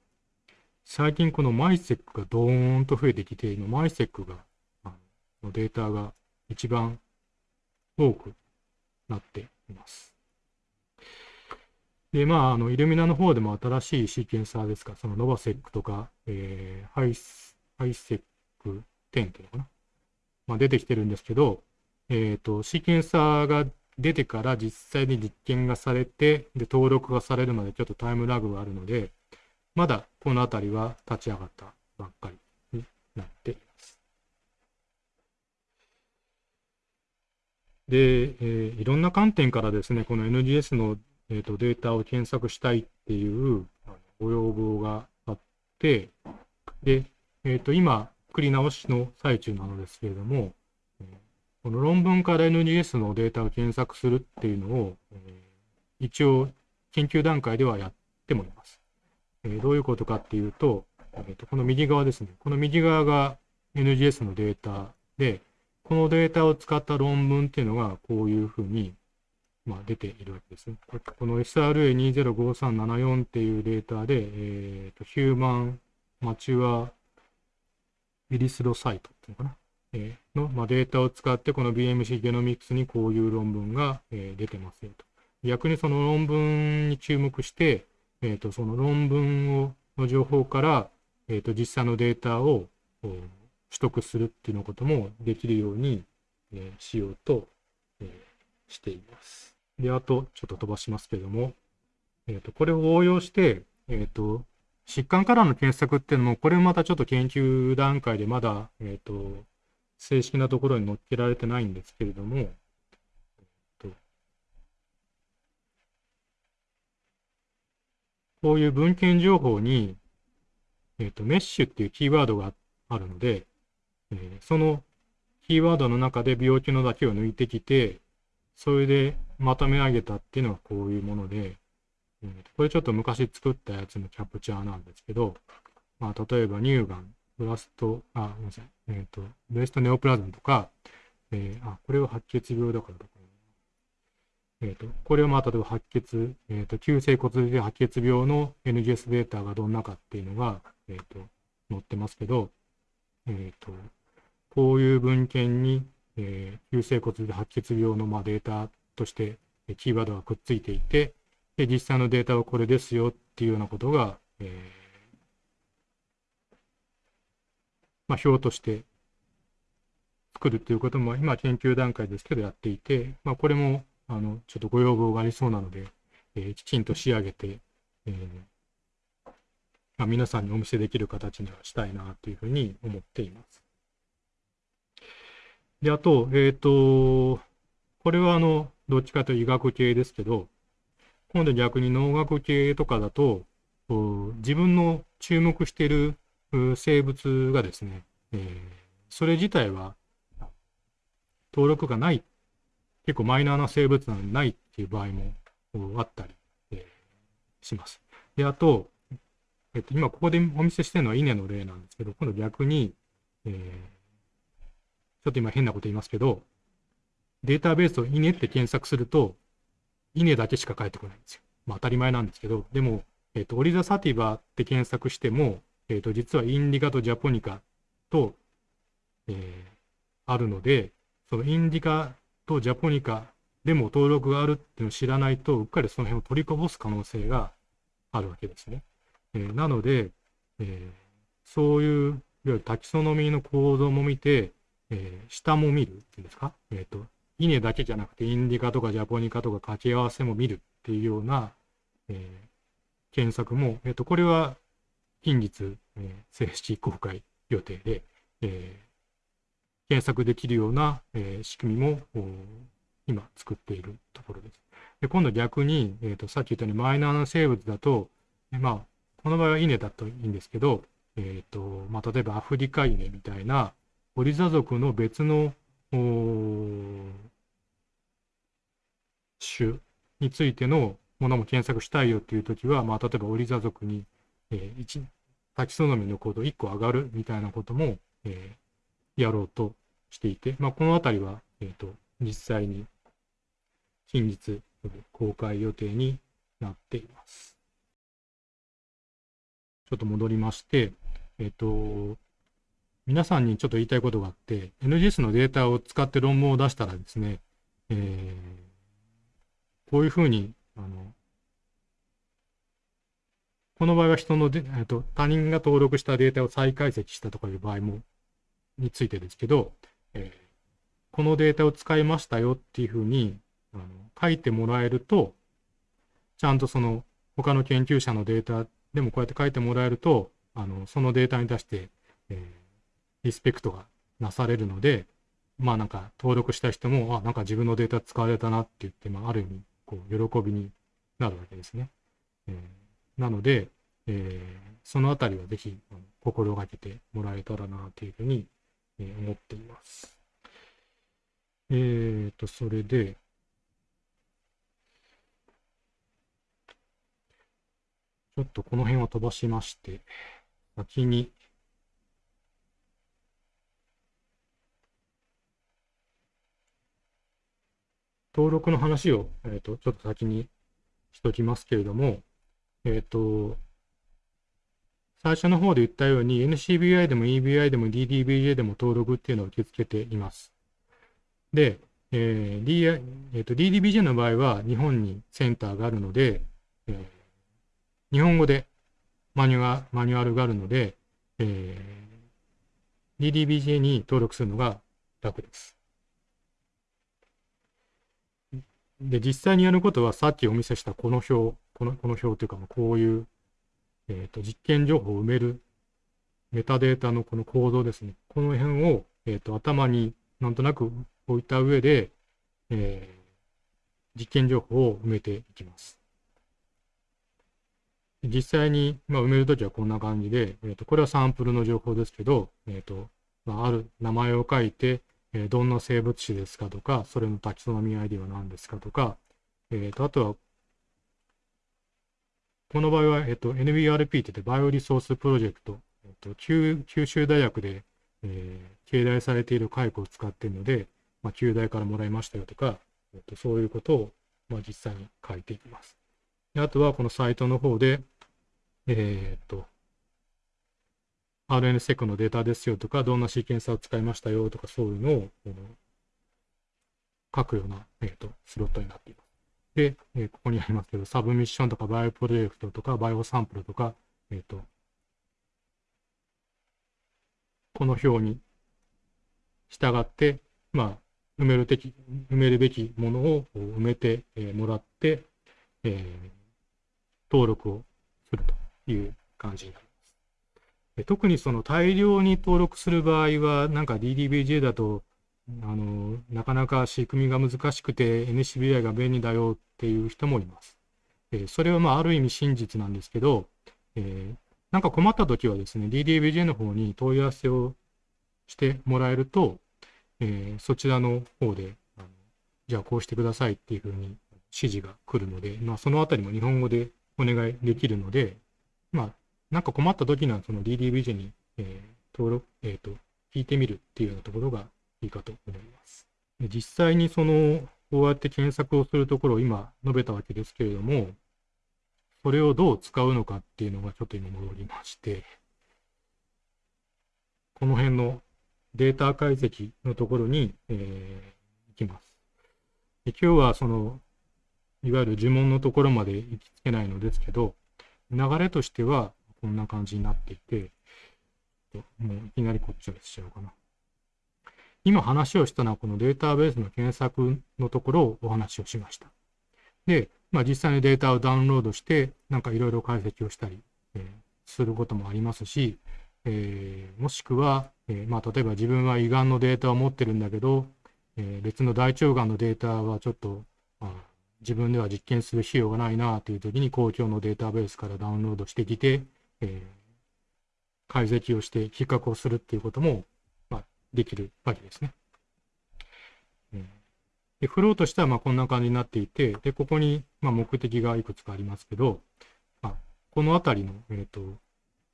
最近このマイセックがドーンと増えてきて、今マイセックが、あのデータが一番多くなっています。で、まあ、あの、イルミナの方でも新しいシーケンサーですか、そのノバセックとか、えー、ハイハイセック10っていうのかな。まあ、出てきてるんですけど、えっ、ー、と、シーケンサーが出てから実際に実験がされて、で、登録がされるまでちょっとタイムラグがあるので、まだこのあたりは立ち上がったばっかりになっています。で、えー、いろんな観点からですね、この NGS のえーと、データを検索したいっていうご要望があって、で、えっ、ー、と、今、作り直しの最中なのですけれども、この論文から NGS のデータを検索するっていうのを、え、一応研究段階ではやってもいます。え、どういうことかっていうと、えーと、この右側ですね。この右側が NGS のデータで、このデータを使った論文っていうのがこういうふうにまあ、出ているわけですね。この SRA205374 っていうデータで、えーと、ヒューマンマチュアエリスロサイトっていうのかな、えー、の、まあ、データを使ってこの BMC ゲノミクスにこういう論文が、えー、出てますよと。逆にその論文に注目して、えーと、その論文をの情報から、えーと、実際のデータを取得するっていうのこともできるように、えー、しようと、えー、しています。で、あと、ちょっと飛ばしますけれども、えっ、ー、と、これを応用して、えっ、ー、と、疾患からの検索っていうのも、これもまたちょっと研究段階でまだ、えっ、ー、と、正式なところに載っけられてないんですけれども、こういう文献情報に、えっ、と、メッシュっていうキーワードがあるので、えそのキーワードの中で病気のだけを抜いてきて、それでまとめ上げたっていうのがこういうもので、うん、これちょっと昔作ったやつのキャプチャーなんですけど、まあ、例えば乳がん、ブラスト、あ、ごめんなさい、えっ、ー、と、ブレストネオプラズムとか、えー、あ、これは白血病だからどこえーと、これはまあ例えば白血、えーと、急性骨髄白血病の NGS データがどんなかっていうのが、えーと、載ってますけど、えー、とこういう文献に、えー、急性骨髄白血病のまあデータとしてキーワードがくっついていて、で実際のデータはこれですよっていうようなことが、えーまあ、表として作るということも今研究段階ですけどやっていて、まあ、これもあの、ちょっとご要望がありそうなので、えー、きちんと仕上げて、えー、まあ、皆さんにお見せできる形にはしたいなというふうに思っています。で、あと、えっ、ー、と、これはあの、どっちかというと医学系ですけど、今度逆に農学系とかだと、自分の注目している生物がですね、えー、それ自体は登録がない結構マイナーな生物なのにないっていう場合もあったり、えー、します。で、あと、えっと、今ここでお見せしてるのは稲の例なんですけど、今度逆に、えー、ちょっと今変なこと言いますけど、データベースを稲って検索すると、稲だけしか返ってこないんですよ。まあ当たり前なんですけど、でも、えっと、オリザサティバって検索しても、えっと、実はインディカとジャポニカと、えー、あるので、そのインディカとジャポニカでも登録があるっていうのを知らないと、うっかりその辺を取りこぼす可能性があるわけですね。えー、なので、えー、そういう、いわゆるタキソノミーの構造も見て、えー、下も見るっていうんですか、えっ、ー、と、稲だけじゃなくて、インディカとかジャポニカとか掛け合わせも見るっていうような、えー、検索も、えっ、ー、と、これは近日、えー、正式公開予定で、えー、検索できるような、えー、仕組みも今作っているところです。で今度逆に、えーと、さっき言ったようにマイナーな生物だと、えまあ、この場合は稲だといいんですけど、えーとまあ、例えばアフリカ稲みたいなオリザ属の別の種についてのものも検索したいよっていうときは、まあ、例えばオリザ属に、えー、タキソノミのコード1個上がるみたいなことも、えー、やろうとしていて、まあ、このあたりは、えっ、ー、と、実際に近日公開予定になっています。ちょっと戻りまして、えっ、ー、と、皆さんにちょっと言いたいことがあって、NGS のデータを使って論文を出したらですね、えー、こういうふうに、あの、この場合は人ので、えっと、他人が登録したデータを再解析したとかいう場合もについてですけど、えー、このデータを使いましたよっていうふうにあの書いてもらえると、ちゃんとその他の研究者のデータでもこうやって書いてもらえると、あのそのデータに対して、えー、リスペクトがなされるので、まあなんか登録した人も、あ、なんか自分のデータ使われたなって言って、まあある意味、こう、喜びになるわけですね。えー、なので、えー、そのあたりはぜひ心がけてもらえたらなというふうにえー、思っています。えっ、ー、と、それで、ちょっとこの辺を飛ばしまして、先に、登録の話を、えっ、ー、と、ちょっと先にしときますけれども、えっ、ー、と、最初の方で言ったように NCBI でも EBI でも DDBJ でも登録っていうのを受け付けています。で、えー D えー、と DDBJ の場合は日本にセンターがあるので、えー、日本語でマニュアマニュアルがあるので、えー、DDBJ に登録するのが楽です。で、実際にやることはさっきお見せしたこの表、このこの表というか、こういうえっ、ー、と、実験情報を埋めるメタデータのこの構造ですね。この辺を、えっ、ー、と、頭になんとなく置いた上で、えー、実験情報を埋めていきます。実際に、まあ、埋めるときはこんな感じで、えっ、ー、と、これはサンプルの情報ですけど、えっ、と、まあ、ある名前を書いて、えどんな生物種ですかとか、それのタキソノミ ID は何ですかとか、えっ、と、あとはこの場合は、えっと、NBRP って言って、バイオリソースプロジェクト、えっと、九州大学で、えー、継代されている蚕を使っているので、まあ、九大からもらいましたよとか、えっと、そういうことをまあ、実際に書いていきます。であとはこのサイトの方で、えっ、と、RNSEC のデータですよとか、どんなシーケンサーを使いましたよとか、そういうのを書くような、えーと、スロットになっています。で、えー、ここにありますけど、 Submission とかバイオプロジェクトとか、バイオサンプルとか、えっ、ー、と、この表に従って、まあ、埋めるべき、埋めるべきものを埋めて、え、もらって、えー、登録をするという感じになります。特にその大量に登録する場合は、なんか DDBJ だと、あの、なかなか仕組みが難しくて NCBI が便利だよっていう人もいます。えそれはまあある意味真実なんですけど、えー、なんか困った時はですね、DDBJ の方に問い合わせをしてもらえると、えー、そちらの方で、じゃあこうしてくださいっていうふうに指示が来るので、まあ、そのあたりも日本語でお願いできるので、まあ、なんか困った時にはその DDBJ に、えー、登録、えっ、ー、と、聞いてみるっていうようなところがいいかと思います。で実際にその、こうやって検索をするところを今述べたわけですけれども、それをどう使うのかっていうのがちょっと今戻りまして、この辺のデータ解析のところに、えー、行きます。で今日はその、いわゆる呪文のところまで行きつけないのですけど、流れとしてはこんな感じになっていて、もういきなりこっちをしちゃおうかな。今話をしたのはこのデータベースの検索のところをお話をしました。で、まあ、実際にデータをダウンロードして、なんかいろいろ解析をしたり、えー、することもありますし、えー、もしくは、えー、まあ、例えば自分は胃がんのデータを持ってるんだけど、え別の大腸がんのデータはちょっと、まあ、自分では実験する費用がないなという時に公共のデータベースからダウンロードしてきて、え解析をして比較をするっていうこともまできるわけですね。でフローとしてはまこんな感じになっていて、でここにま目的がいくつかありますけど、まあ、このあたりの、えーと、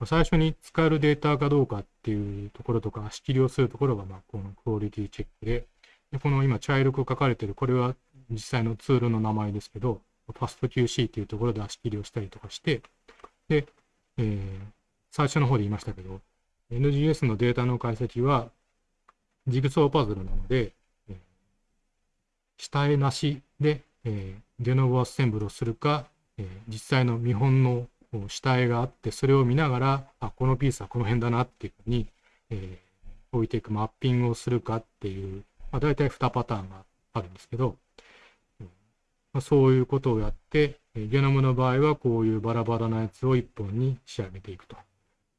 最初に使えるデータかどうかっていうところとか、仕切りをするところがまあこのクオリティチェックで、でこの今茶色く書かれてる、これは実際のツールの名前ですけど、ファスト QC っていうところで足切りをしたりとかして、で、えー、最初の方で言いましたけど、NGS のデータの解析は、ジグソーパズルなので、えー、下絵なしで、えー、ゲノブアッセンブルをするか、えー、実際の見本の下絵があって、それを見ながら、あ、このピースはこの辺だなっていうふうに、えー、置いていくマッピングをするかっていう、まあ、大体2パターンがあるんですけど、まあ、そういうことをやって、ゲノムの場合はこういうバラバラなやつを1本に仕上げていくと。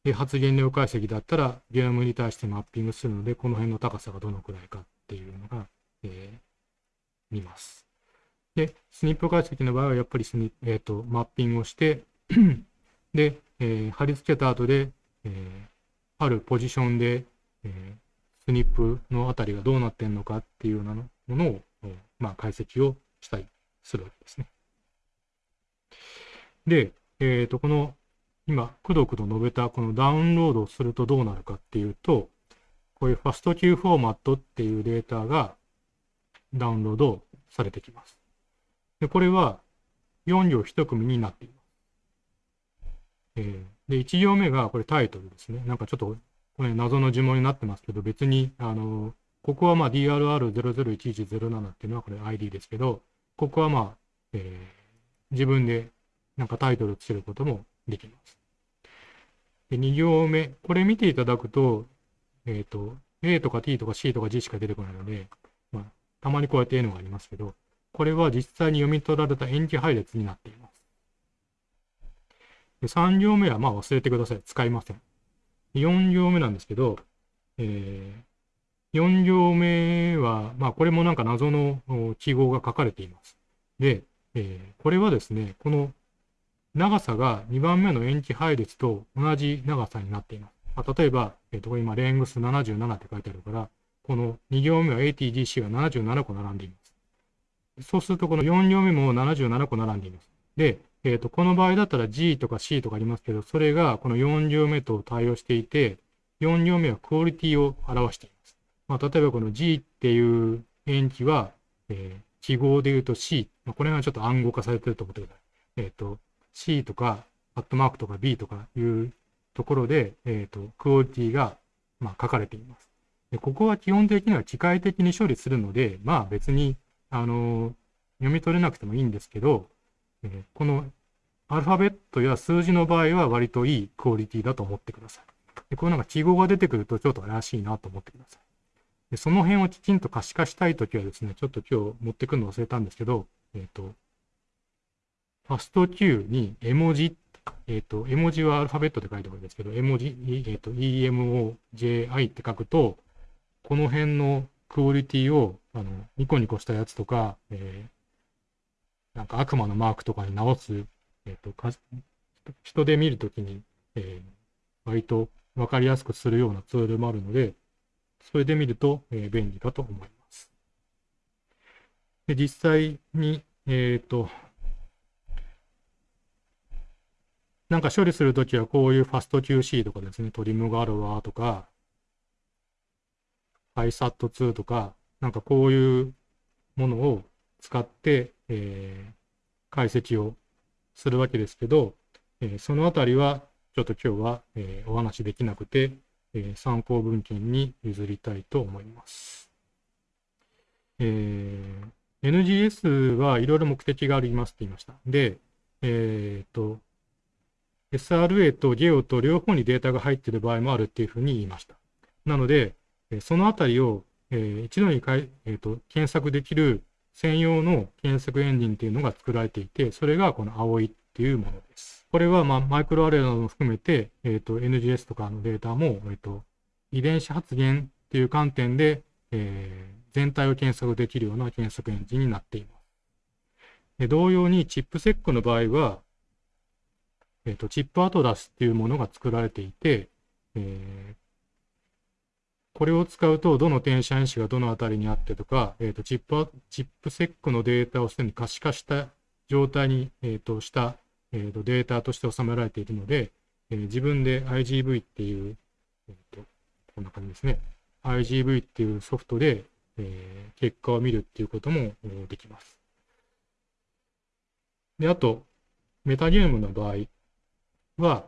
で発言量解析だったらゲノムに対してマッピングするので、この辺の高さがどのくらいかっていうのが、えー、見ます。で、スニップ解析の場合はやっぱりスニえーと、マッピングをして で、えー、貼り付けた後で、えー、あるポジションで、えー、スニップのあたりがどうなってんのかっていうようなものを、まあ、解析をしたりするわけですね。で、えっ、ー、と、この今、くどくど述べたこのダウンロードをするとどうなるかっていうと、こういうファスト Q フォーマットっていうデータがダウンロードされてきます。で、これは4行1組になっています。えー、で、1行目がこれタイトルですね。なんかちょっとこれ謎の呪文になってますけど、別に、あの、ここはまあ DRR001107 っていうのはこれ ID ですけど、ここはまあ、えー、自分でなんかタイトルつけることもできます。で、2行目。これ見ていただくと、えっ、ー、と、A とか T とか C とか G しか出てこないので、まあ、たまにこうやって A のがありますけど、これは実際に読み取られた塩基配列になっています。で3行目はまあ忘れてください。使いません。4行目なんですけど、えー、4行目は、まあこれもなんか謎の記号が書かれています。で、えー、これはですね、この長さが2番目の塩基配列と同じ長さになっています。まあ、例えば、えっ、ー、と、今、レングス77って書いてあるから、この2行目は ATGC が77個並んでいます。そうすると、この4行目も77個並んでいます。で、えっ、ー、と、この場合だったら G とか C とかありますけど、それがこの4行目と対応していて、4行目はクオリティを表しています。まあ、例えばこの G っていう塩基は、え記号で言うと C、まあ、これがちょっと暗号化されてると思ってください。えっ、ー、と、C とか、アットマークとか B とかいうところで、えっ、ー、と、クオリティが、まあ、書かれています。でここは基本的には機械的に処理するので、まあ別に、あの読み取れなくてもいいんですけど、えー、このアルファベットや数字の場合は割といいクオリティだと思ってください。でこういうなんか記号が出てくるとちょっと怪しいなと思ってください。でその辺をきちんと可視化したいときはですね、ちょっと今日持ってくるの忘れたんですけど、えっ、ー、と、ファスト Q に絵文字、えっ、ー、と、絵文字はアルファベットで書いてあるんですけど、絵文字、えっ、ー、と、EMOJI って書くと、この辺のクオリティを、あの、ニコニコしたやつとか、えー、なんか悪魔のマークとかに直す、えっ、と、人で見るときに、えー、割とわかりやすくするようなツールもあるので、それで見ると、えー、便利かと思います。で実際に、えっ、と、なんか処理するときはこういうファスト QC とかですね、トリムがあるわとか、ISAT2 とか、なんかこういうものを使って、えー、解析をするわけですけど、えー、そのあたりはちょっと今日は、えー、お話できなくて、えー、参考文献に譲りたいと思います。えー、NGS はいろいろ目的がありますって言いました。で、えっ、と、SRA と GEO と両方にデータが入っている場合もあるっていうふうに言いました。なので、そのあたりを、一度にかい、えーと、検索できる専用の検索エンジンっていうのが作られていて、それがこの青いっていうものです。これは、まあ、マイクロアレイなども含めて、え、ー、と、NGS とかのデータも、え、ー、と、遺伝子発現っていう観点で、えー、全体を検索できるような検索エンジンになっています。同様に、チップセックの場合は、えっ、と、チップアトラスっていうものが作られていて、えこれを使うと、どの転写因子がどのあたりにあってとか、えっ、と、チップ、チップセックのデータをすでに可視化した状態に、えっ、と、したえーと、データとして収められているので、えー、自分で IGV っていう、えーと、こんな感じですね。IGV っていうソフトで、えー、結果を見るっていうこともできます。で、あと、メタゲームの場合は、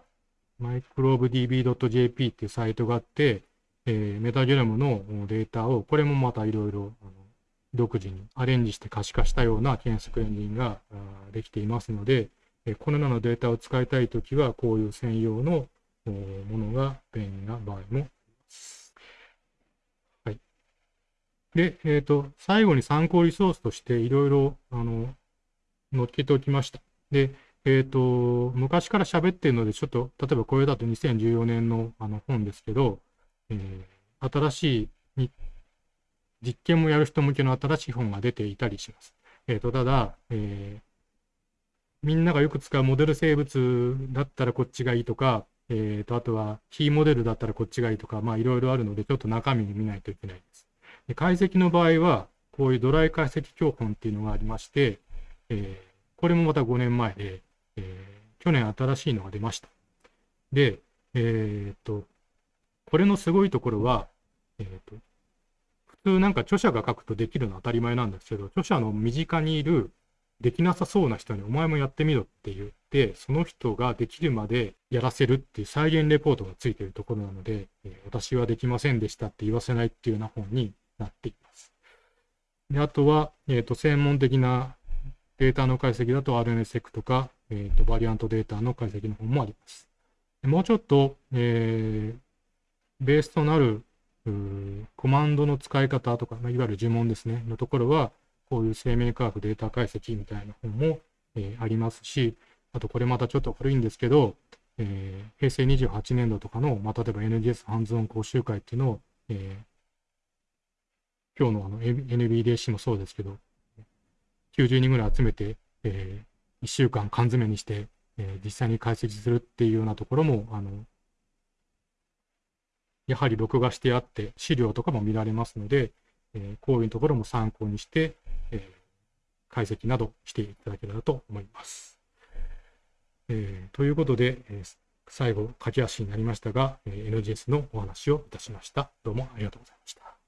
microbedb.jp っていうサイトがあって、えー、メタゲノムのデータを、これもまたいろいろ独自にアレンジして可視化したような検索エンジンができていますので、このようなデータを使いたいときは、こういう専用のものが便利な場合もあります。はい。で、えっ、ー、と、最後に参考リソースとしていろいろ、あの、載っけておきました。で、えっ、ー、と、昔から喋ってるので、ちょっと、例えばこれだと2014年のあの本ですけど、えー、新しい実験もやる人向けの新しい本が出ていたりします。えっ、ー、と、ただ、えー、みんながよく使うモデル生物だったらこっちがいいとか、えっ、ー、と、あとは非モデルだったらこっちがいいとか、まあいろいろあるので、ちょっと中身に見ないといけないです。で解析の場合は、こういうドライ解析教本っていうのがありまして、えー、これもまた5年前で、えー、去年新しいのが出ました。で、えっ、と、これのすごいところは、えっ、と、普通なんか著者が書くとできるのは当たり前なんですけど、著者の身近にいるできなさそうな人にお前もやってみろって言って、その人ができるまでやらせるっていう再現レポートがついているところなので、えー、私はできませんでしたって言わせないっていうような本になっています。であとは、えーと、専門的なデータの解析だと RNSEC とか、えーと、バリアントデータの解析の本もあります。もうちょっと、えー、ベースとなるコマンドの使い方とか、ま、いわゆる呪文ですね、のところは、こういう生命科学データ解析みたいな本も、えー、ありますし、あとこれまたちょっと古いんですけど、えー、平成28年度とかの、まあ、例えば NGS ハンズオン講習会っていうのを、えー、今日のあの NBDC もそうですけど、90人ぐらい集めて、えー、1週間缶詰にして、えー、実際に解析するっていうようなところも、あの、やはり録画してあって、資料とかも見られますので、えー、こういうところも参考にして、えー、解析などしていただければと思います。えー、ということで、えー、最後、駆け足になりましたが、えー、NGS のお話をいたしました。どうもありがとうございました。